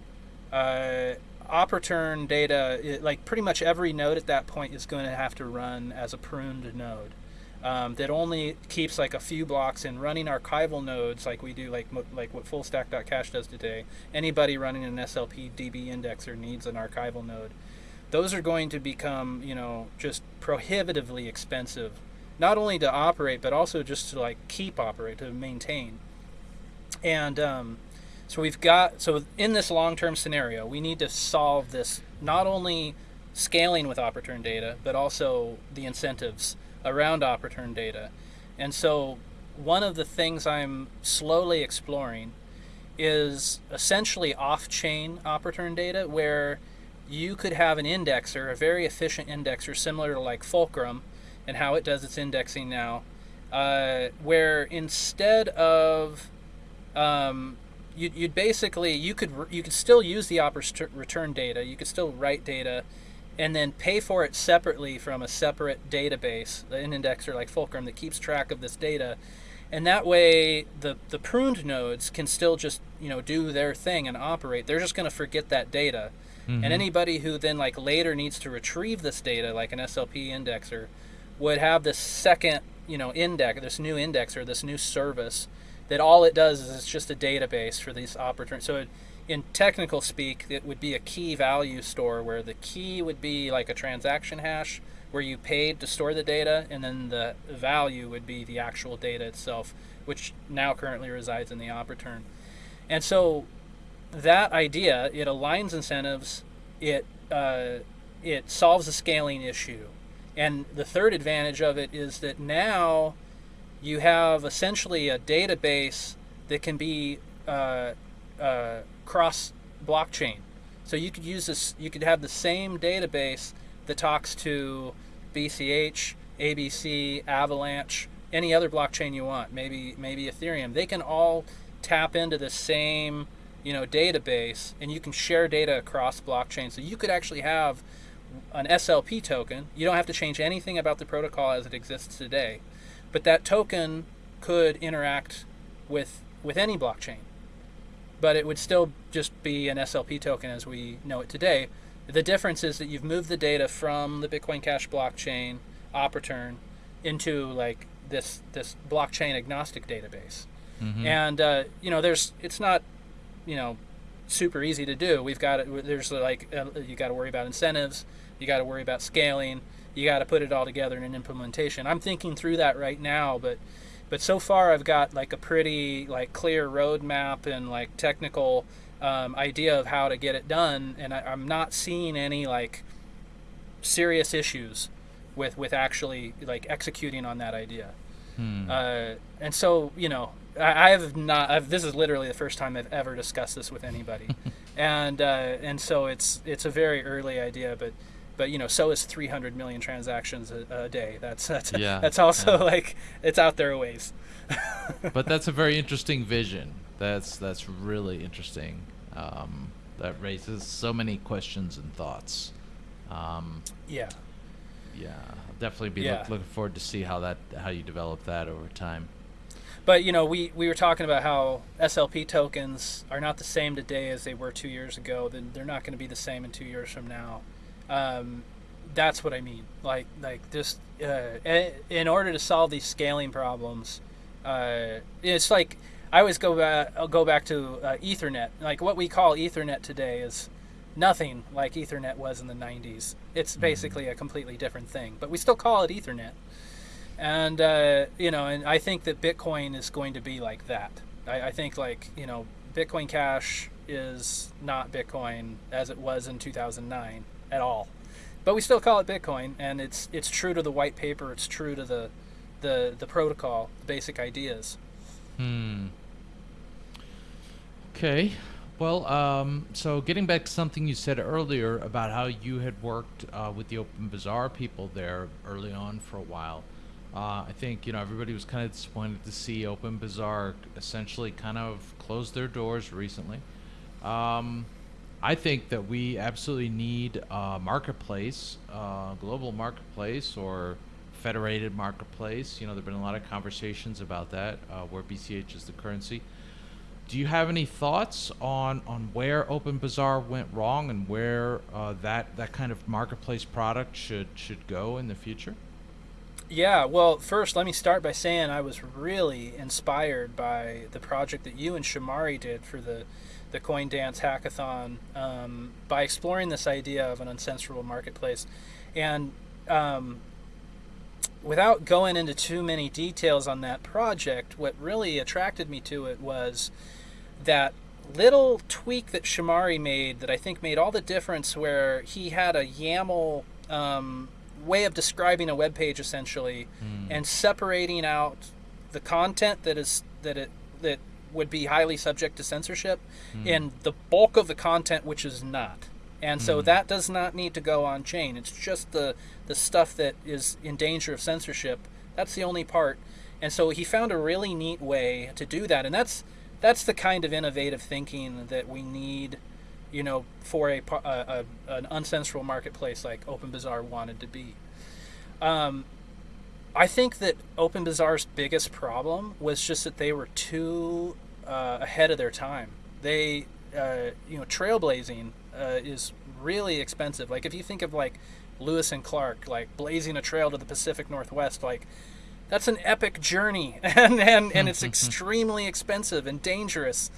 Speaker 2: uh, op return data, it, like pretty much every node at that point is going to have to run as a pruned node. Um, that only keeps like a few blocks in running archival nodes like we do like like what fullstack.cash does today. Anybody running an slp db indexer needs an archival node. Those are going to become you know just prohibitively expensive not only to operate but also just to like keep operate to maintain. And um, so we've got so in this long-term scenario, we need to solve this not only scaling with op return data, but also the incentives around op return data. And so one of the things I'm slowly exploring is essentially off-chain op return data where you could have an indexer, a very efficient indexer similar to like Fulcrum and how it does its indexing now, uh, where instead of um, you'd, you'd basically you could you could still use the op return data you could still write data and then pay for it separately from a separate database an indexer like fulcrum that keeps track of this data and that way the the pruned nodes can still just you know do their thing and operate they're just going to forget that data
Speaker 1: Mhm.
Speaker 2: and anybody who then like later needs to retrieve this data like an slp indexer would have this second you know index this new indexer this new service that all it does is it's just a database for these op return. So it, in technical speak, it would be a key value store where the key would be like a transaction hash where you paid to store the data, and then the value would be the actual data itself, which now currently resides in the op return. And so that idea, it aligns incentives, it uh, it solves a scaling issue, and the third advantage of it is that now you have essentially a database that can be uh, uh, cross blockchain. So you could use this. You could have the same database that talks to BCH, ABC, Avalanche, any other blockchain you want. Maybe maybe Ethereum. They can all tap into the same you know database, and you can share data across blockchain. So you could actually have an SLP token. You don't have to change anything about the protocol as it exists today but that token could interact with with any blockchain but it would still just be an SLP token as we know it today. The difference is that you've moved the data from the Bitcoin Cash blockchain op return into like this this blockchain agnostic database.
Speaker 1: Mhm.
Speaker 2: And uh, you know, there's it's not you know super easy to do. We've got it. There's like uh, you got to worry about incentives. You got to worry about scaling. You got to put it all together in an implementation. I'm thinking through that right now, but but so far I've got like a pretty like clear roadmap and like technical um, idea of how to get it done, and I, I'm not seeing any like serious issues with with actually like executing on that idea.
Speaker 1: Hmm.
Speaker 2: Uh, and so, you know, I, I have not. I've, this is literally the first time I've ever discussed this with anybody, and uh, and so it's it's a very early idea, but but you know, so is 300 million transactions a, a day. That's that's
Speaker 1: Yeah,
Speaker 2: that's also
Speaker 1: yeah.
Speaker 2: like it's out there a ways.
Speaker 1: but that's a very interesting vision. That's that's really interesting. Um, that raises so many questions and thoughts. Um,
Speaker 2: Yeah.
Speaker 1: yeah, I'll definitely be
Speaker 2: Yeah.
Speaker 1: look, looking forward to see how that how you develop that over time.
Speaker 2: But you know, we, we were talking about how SLP tokens are not the same today as they were two years ago. Then they're not going to be the same in two years from now. Um, that's what I mean. Like like just uh, in order to solve these scaling problems, uh, it's like I always go back. I'll go back to uh, Ethernet. Like what we call Ethernet today is nothing like Ethernet was in the 90s. It's basically a completely different thing, but we still call it Ethernet and uh, you know and i think that bitcoin is going to be like that I, I think like you know bitcoin cash is not bitcoin as it was in 2009 at all but we still call it bitcoin and it's it's true to the white paper it's true to the the the protocol the basic ideas
Speaker 1: Hmm. Okay. Well, um, so getting back to something you said earlier about how you had worked uh, with the Open Bazaar people there early on for a while. Uh, I think you know everybody was kind of disappointed to see Open Bazaar essentially kind of close their doors recently. Um, I think that we absolutely need a marketplace, uh, global marketplace, or federated marketplace. You know, there've been a lot of conversations about that, uh, where BCH is the currency. Do you have any thoughts on, on where Open Bazaar went wrong and where uh, that that kind of marketplace product should should go in the future?
Speaker 2: Yeah, well, first let me start by saying I was really inspired by the project that you and Shamari did for the the Coin Dance Hackathon um, by exploring this idea of an uncensorable marketplace, and um, without going into too many details on that project, what really attracted me to it was that little tweak that Shamari made that I think made all the difference where he had a YAML um, way of describing a web page essentially and separating out the content that is that it that would be highly subject to censorship and the bulk of the content which is not. And so that does not need to go on chain. It's just the the stuff that is in danger of censorship. That's the only part. And so he found a really neat way to do that. And that's that's the kind of innovative thinking that we need, you know, for a, a, a an uncensorable marketplace like Open Bazaar wanted to be. Um, I think that Open Bazaar's biggest problem was just that they were too uh, ahead of their time. They, uh, you know, trailblazing uh, is really expensive. Like if you think of like Lewis and Clark, like blazing a trail to the Pacific Northwest, like that's an epic journey, and and, and it's extremely expensive and dangerous.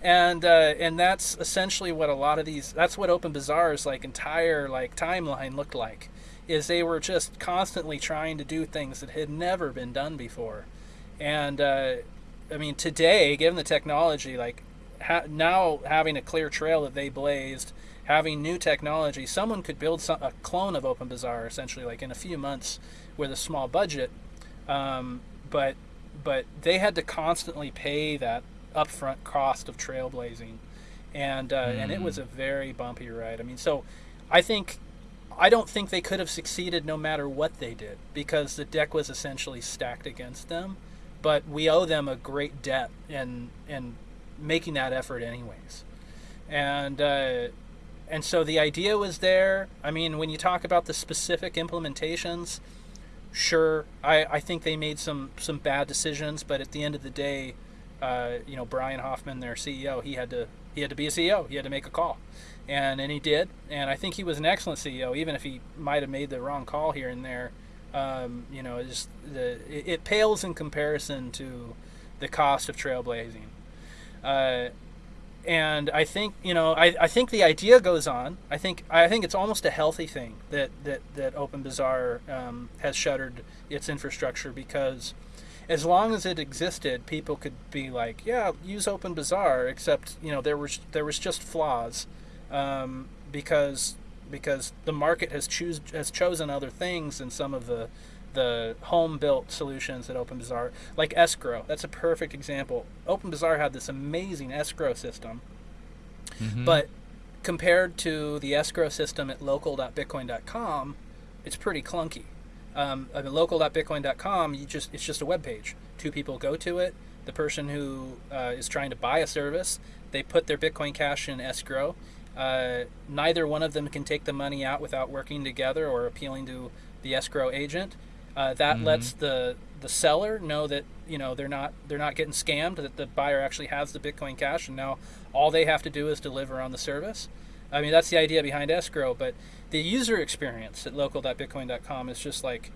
Speaker 2: And uh, and that's essentially what a lot of these. That's what Open Bazaar's like entire like timeline looked like is they were just constantly trying to do things that had never been done before. And uh, I mean, today, given the technology, like ha- now having a clear trail that they blazed, having new technology, someone could build some, a clone of Open Bazaar essentially, like in a few months, with a small budget. Um, but but they had to constantly pay that upfront cost of trailblazing, and uh, and it was a very bumpy ride. I mean, so I think I don't think they could have succeeded no matter what they did because the deck was essentially stacked against them. But we owe them a great debt in in making that effort anyways. And uh, and so the idea was there. I mean, when you talk about the specific implementations, sure, I, I think they made some some bad decisions, but at the end of the day, uh, you know, Brian Hoffman, their CEO, he had to he had to be a CEO. He had to make a call, and and he did. And I think he was an excellent CEO, even if he might have made the wrong call here and there. Um, you know, just the it, it, pales in comparison to the cost of trailblazing. Uh, and I think you know I, I think the idea goes on. I think I think it's almost a healthy thing that that that OpenBazaar um, has shuttered its infrastructure because as long as it existed, people could be like, yeah, use OpenBazaar, except you know there was there was just flaws um, because because the market has choose has chosen other things than some of the the home built solutions at OpenBazaar, like escrow. That's a perfect example. OpenBazaar had this amazing escrow system, mm-hmm. but compared to the escrow system at local.bitcoin.com, it's pretty clunky. Um, I mean, local.bitcoin.com, you just it's just a web page. Two people go to it. The person who uh, is trying to buy a service, they put their Bitcoin Cash in escrow. Uh, neither one of them can take the money out without working together or appealing to the escrow agent. Uh, that mm-hmm. lets the the seller know that you know they're not they're not getting scammed. That the buyer actually has the Bitcoin Cash, and now all they have to do is deliver on the service. I mean that's the idea behind escrow, but the user experience at local.bitcoin.com is just like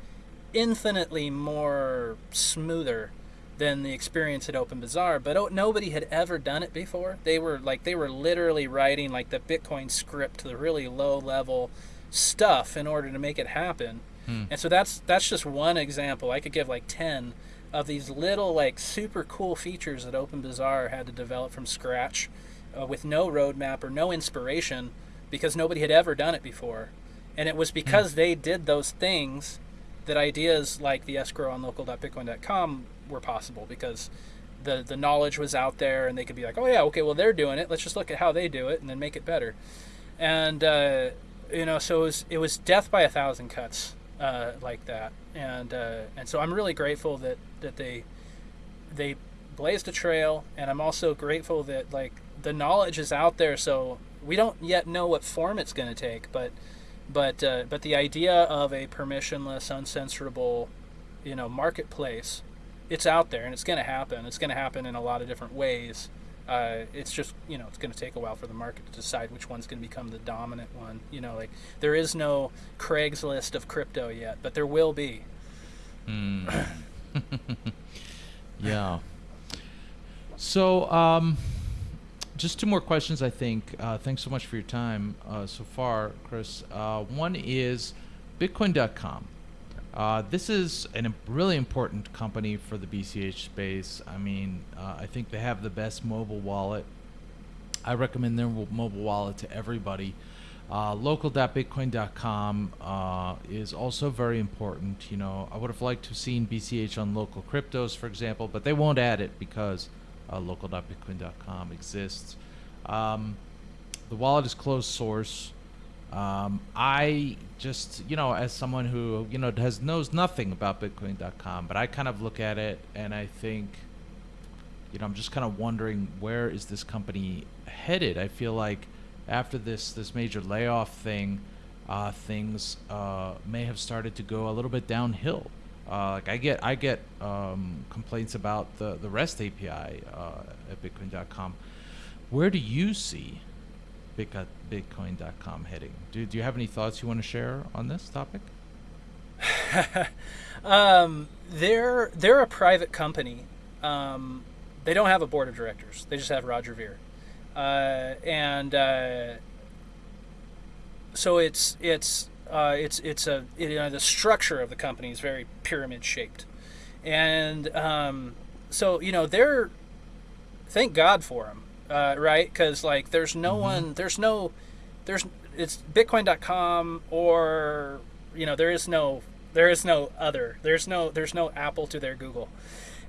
Speaker 2: infinitely more smoother than the experience at OpenBazaar. But oh, nobody had ever done it before. They were like they were literally writing like the Bitcoin script, to the really low level stuff in order to make it happen Hmm. And so that's that's just one example. I could give like ten of these little like super cool features that OpenBazaar had to develop from scratch, uh, with no roadmap or no inspiration, because nobody had ever done it before, and it was hmm. because hmm. they did those things that ideas like the escrow on local.bitcoin.com were possible because the the knowledge was out there and they could be like, oh yeah, okay, well they're doing it. Let's just look at how they do it and then make it better. And uh, you know, so it was it was death by a thousand cuts uh, like that, and uh, and so I'm really grateful that that they they blazed a trail, and I'm also grateful that like the knowledge is out there. So we don't yet know what form it's going to take, but but uh, but the idea of a permissionless, uncensorable, you know, marketplace, it's out there and it's going to happen. It's going to happen in a lot of different ways. Uh, it's just you know it's going to take a while for the market to decide which one's going to become the dominant one. You know, like there is no Craigslist of crypto yet, but there will be.
Speaker 1: Mm. yeah. So, um, just two more questions, I think. Uh, thanks so much for your time uh, so far, Chris. Uh, one is Bitcoin.com. Uh, this is a really important company for the BCH space. I mean, uh, I think they have the best mobile wallet. I recommend their mobile wallet to everybody. Uh, local.bitcoin.com uh, is also very important. You know, I would have liked to have seen BCH on local cryptos, for example, but they won't add it because uh, local.bitcoin.com exists. Um, the wallet is closed source. Um, I just, you know, as someone who, you know, has knows nothing about Bitcoin.com, but I kind of look at it and I think, you know, I'm just kind of wondering where is this company headed? I feel like after this this major layoff thing, uh, things uh, may have started to go a little bit downhill. Uh, like I get I get um, complaints about the the REST API uh, at Bitcoin.com. Where do you see Bitcoin.com heading. Do, do you have any thoughts you want to share on this topic?
Speaker 2: um, they're they're a private company. Um, they don't have a board of directors. They just have Roger Ver, uh, and uh, so it's it's uh, it's it's a it, you know, the structure of the company is very pyramid shaped, and um, so you know they're thank God for them uh, right? Because like, there's no mm-hmm. one, there's no, there's it's Bitcoin.com or you know there is no there is no other there's no there's no Apple to their Google,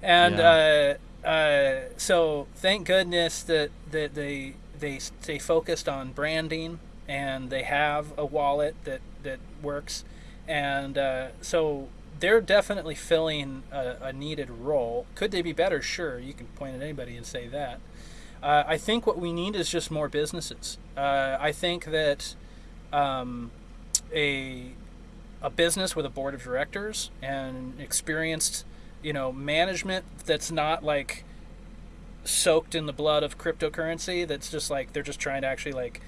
Speaker 2: and yeah. uh, uh, so thank goodness that that they they stay focused on branding and they have a wallet that that works, and uh, so they're definitely filling a, a, needed role. Could they be better? Sure, you can point at anybody and say that. Uh, I think what we need is just more businesses. Uh, I think that um, a a business with a board of directors and experienced, you know, management that's not like soaked in the blood of cryptocurrency. That's just like they're just trying to actually like,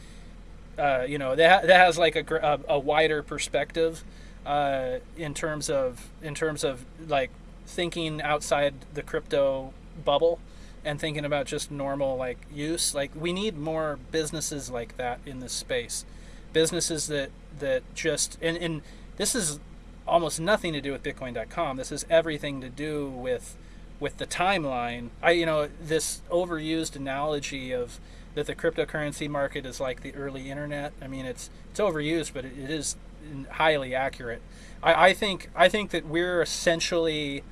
Speaker 2: uh, you know, that that has like a, a, a wider perspective uh, in terms of in terms of like thinking outside the crypto bubble and thinking about just normal like use. Like we need more businesses like that in this space, businesses that that just and and this is almost nothing to do with Bitcoin.com. This is everything to do with with the timeline. I you know this overused analogy of that the cryptocurrency market is like the early internet. I mean it's it's overused, but it, it is mm, highly accurate. I, I think I think that we're essentially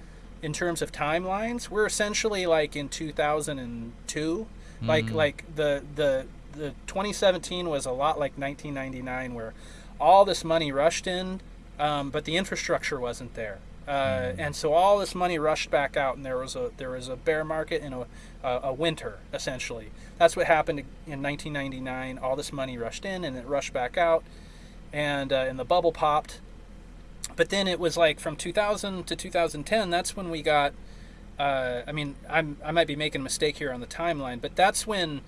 Speaker 2: in terms of timelines, we're essentially like in 2002. Mm. Like like the the the 2017 was a lot like 1999 where all this money rushed in um, but the infrastructure wasn't there. Uh, mm. and so all this money rushed back out, and there was a there was a bear market and a, a, a winter essentially. That's what happened in 1999. All this money rushed in, and it rushed back out, and uh, and the bubble popped. But then it was like from 2000 to 2010. That's when we got. Uh, I mean, I'm I might be making a mistake here on the timeline, but that's when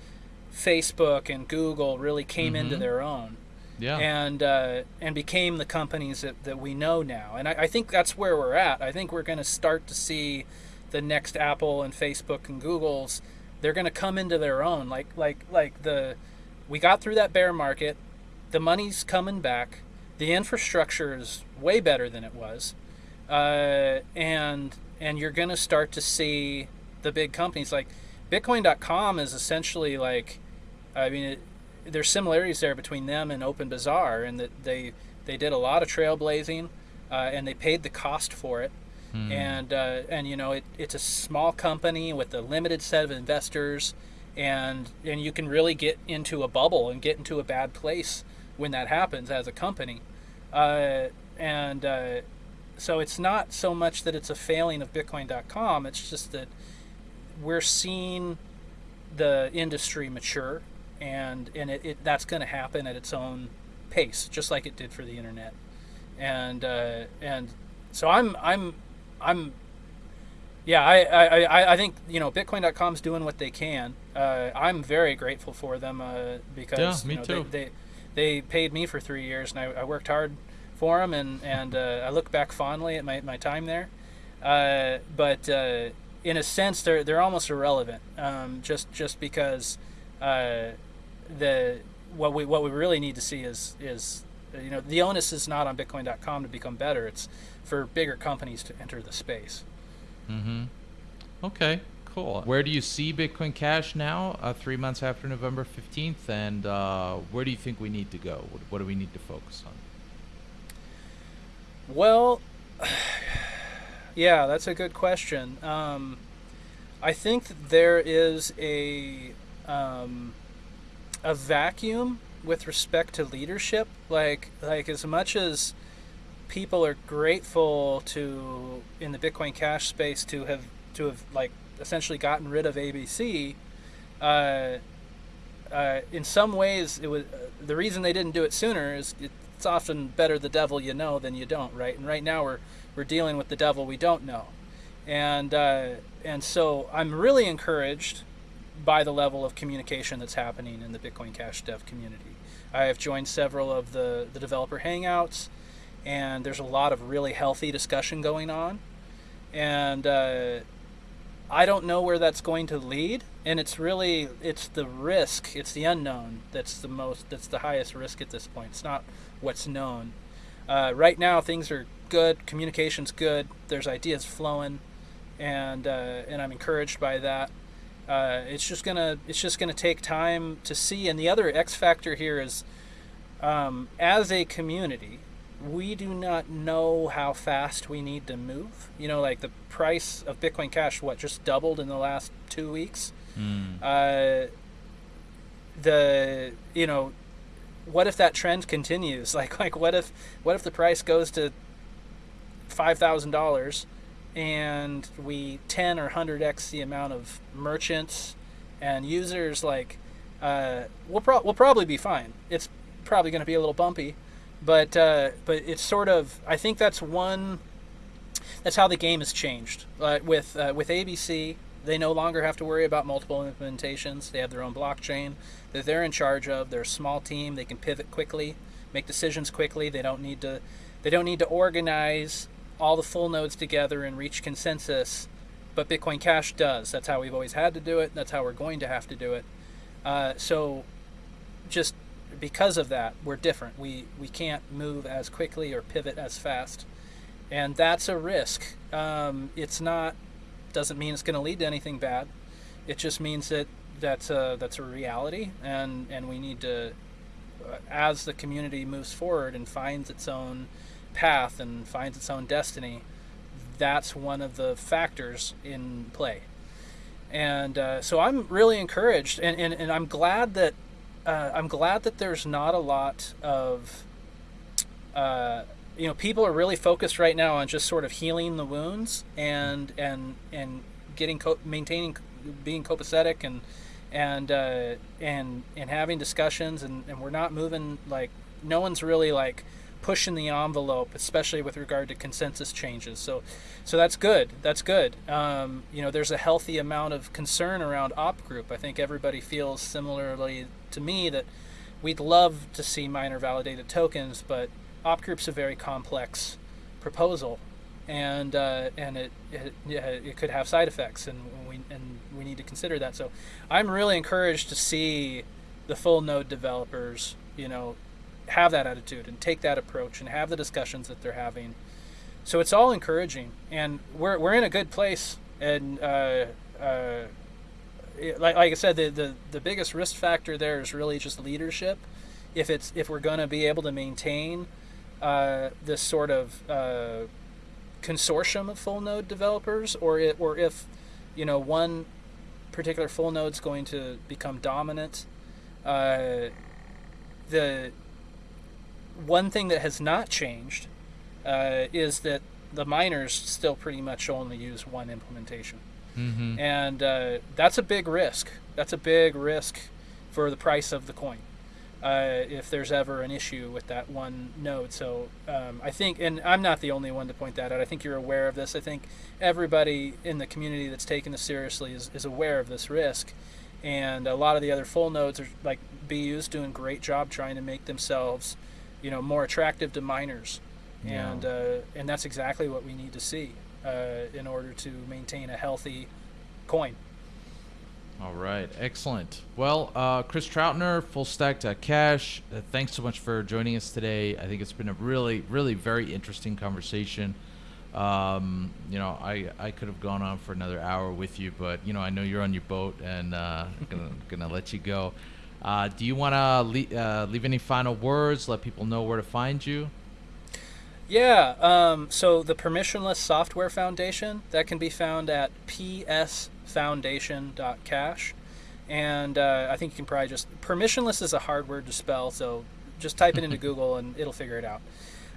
Speaker 2: Facebook and Google really came mm-hmm. into their own
Speaker 1: yeah.
Speaker 2: and uh, and became the companies that, that we know now. And I, I think that's where we're at. I think we're going to start to see the next Apple and Facebook and Google's. They're going to come into their own. Like like like the we got through that bear market. The money's coming back. The infrastructure is way better than it was, uh, and and you're going to start to see the big companies like Bitcoin.com is essentially like, I mean. It, there's similarities there between them and Open Bazaar, and that they they did a lot of trailblazing, uh, and they paid the cost for it. Hmm. And uh, and you know it, it's a small company with a limited set of investors, and and you can really get into a bubble and get into a bad place when that happens as a company, uh, and uh, so it's not so much that it's a failing of Bitcoin.com. It's just that we're seeing the industry mature and and it, it that's going to happen at its own pace, just like it did for the internet. And uh, and so I'm I'm I'm yeah I, I, I think you know Bitcoin.com's doing what they can. Uh, I'm very grateful for them uh, because
Speaker 1: yeah, me
Speaker 2: you know,
Speaker 1: too.
Speaker 2: They, they, they paid me for three years and I, I worked hard for them and and uh, I look back fondly at my, my time there. Uh, but uh, in a sense, they're they're almost irrelevant um, just just because the what we what we really need to see is is you know the onus is not on Bitcoin.com to become better. It's for bigger companies to enter the space.
Speaker 1: Mm-hmm. Okay. Cool. Where do you see Bitcoin Cash now, uh, three months after November 15th? And uh, where do you think we need to go? What, what do we need to focus on?
Speaker 2: Well, yeah, that's a good question. Um, I think that there is a um, a vacuum with respect to leadership. Like like as much as people are grateful to in the Bitcoin Cash space to have to have like essentially gotten rid of ABC. Uh, uh, in some ways, it was uh, the reason they didn't do it sooner is it's often better the devil you know than you don't, right? And right now we're we're dealing with the devil we don't know, and uh, and so I'm really encouraged by the level of communication that's happening in the Bitcoin Cash dev community. I have joined several of the, the developer hangouts, and there's a lot of really healthy discussion going on. And uh, I don't know where that's going to lead, and it's really it's the risk, it's the unknown that's the most that's the highest risk at this point. It's not what's known. Uh, right now, things are good, communication's good, there's ideas flowing, and uh, and I'm encouraged by that. Uh, it's just gonna it's just gonna take time to see. And the other X factor here is, um, as a community, we do not know how fast we need to move. You know, like the price of Bitcoin Cash, what just doubled in the last two weeks. Mm. Uh, the you know, what if that trend continues? Like like what if what if the price goes to five thousand dollars? and we 10 or 100x the amount of merchants and users like uh, we'll, pro- we'll probably be fine it's probably going to be a little bumpy but uh, but it's sort of i think that's one that's how the game has changed uh, with uh, with abc they no longer have to worry about multiple implementations. They have their own blockchain that they're in charge of. They're a small team. They can pivot quickly, make decisions quickly. They don't need to they don't need to organize all the full nodes together and reach consensus. But Bitcoin Cash does. That's how we've always had to do it. That's how we're going to have to do it. Uh, so just because of that, we're different. We we can't move as quickly or pivot as fast, and that's a risk. Um, it's not doesn't mean it's going to lead to anything bad. It just means that that's a, that's a reality, and and we need to, uh, as the community moves forward and finds its own path and finds its own destiny, that's one of the factors in play. And uh, so I'm really encouraged, and, and, and I'm glad that uh, I'm glad that there's not a lot of uh, you know people are really focused right now on just sort of healing the wounds and and and getting co- maintaining being copacetic and and uh, and and having discussions and, and we're not moving like no one's really like pushing the envelope especially with regard to consensus changes. So so that's good. That's good. Um, you know there's a healthy amount of concern around op group. I think everybody feels similarly to me that we'd love to see miner validated tokens but op group's a very complex proposal, and uh, and it, it it could have side effects, and we and we need to consider that. So, I'm really encouraged to see the full node developers, you know, have that attitude and take that approach and have the discussions that they're having. So it's all encouraging, and we're we're in a good place. And uh, uh, like, like I said, the, the the biggest risk factor there is really just leadership. If it's if we're going to be able to maintain uh, this sort of uh, consortium of full node developers, or it, or if you know one particular full node is going to become dominant. Uh, the one thing that has not changed uh, is that the miners still pretty much only use one implementation, mm-hmm. and uh, that's a big risk. That's a big risk for the price of the coin uh, if there's ever an issue with that one node. So um, I think, and I'm not the only one to point that out. I think you're aware of this. I think everybody in the community that's taken this seriously is, is aware of this risk. And a lot of the other full nodes are like BU's doing a great job trying to make themselves, you know, more attractive to miners. Yeah. And uh, and that's exactly what we need to see uh, in order to maintain a healthy coin.
Speaker 1: All right, excellent. Well, uh, Chris Troutner, Full Stack Cash. Uh, thanks so much for joining us today. I think it's been a really, really very interesting conversation. Um, you know, I, I could have gone on for another hour with you, but you know, I know you're on your boat, and uh, gonna gonna let you go. Uh, do you want to le- uh, leave any final words? Let people know where to find you.
Speaker 2: Yeah. Um, so the Permissionless Software Foundation that can be found at ps foundation.cash. And uh, I think you can probably just. Permissionless is a hard word to spell, so just type it into Google and it'll figure it out.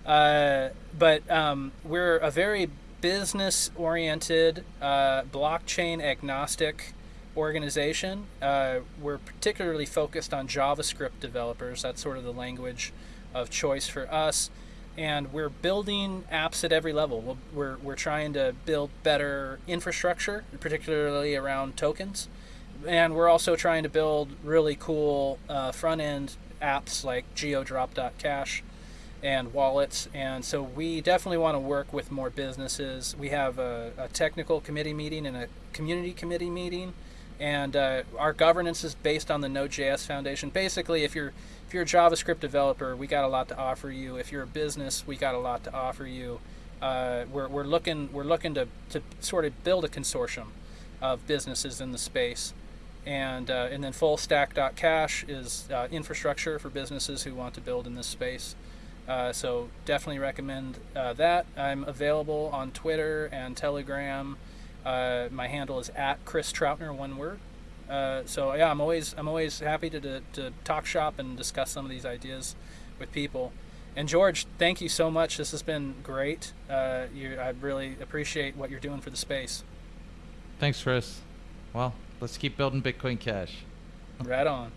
Speaker 2: Uh, but um, we're a very business oriented, uh, blockchain agnostic organization. Uh, we're particularly focused on JavaScript developers. That's sort of the language of choice for us and we're building apps at every level. We're, we're trying to build better infrastructure, particularly around tokens, and we're also trying to build really cool uh, front end apps like geodrop.cash and wallets. And so we definitely want to work with more businesses. We have a, a technical committee meeting and a community committee meeting, and uh, our governance is based on the Node.js Foundation. Basically, if you're if you're a JavaScript developer, we got a lot to offer you. If you're a business, we got a lot to offer you. Uh, we're, we're looking we're looking to, to sort of build a consortium of businesses in the space, and uh, and then fullstack.cash is uh, infrastructure for businesses who want to build in this space. Uh, so definitely recommend uh, that. I'm available on Twitter and Telegram. Uh, my handle is at Chris Troutner, one word. Uh, so yeah, I'm always I'm always happy to, to, to talk shop and discuss some of these ideas with people. And George, thank you so much. This has been great. Uh, you, I really appreciate what you're doing for the space.
Speaker 1: Thanks, Chris. Well, let's keep building Bitcoin Cash.
Speaker 2: right on.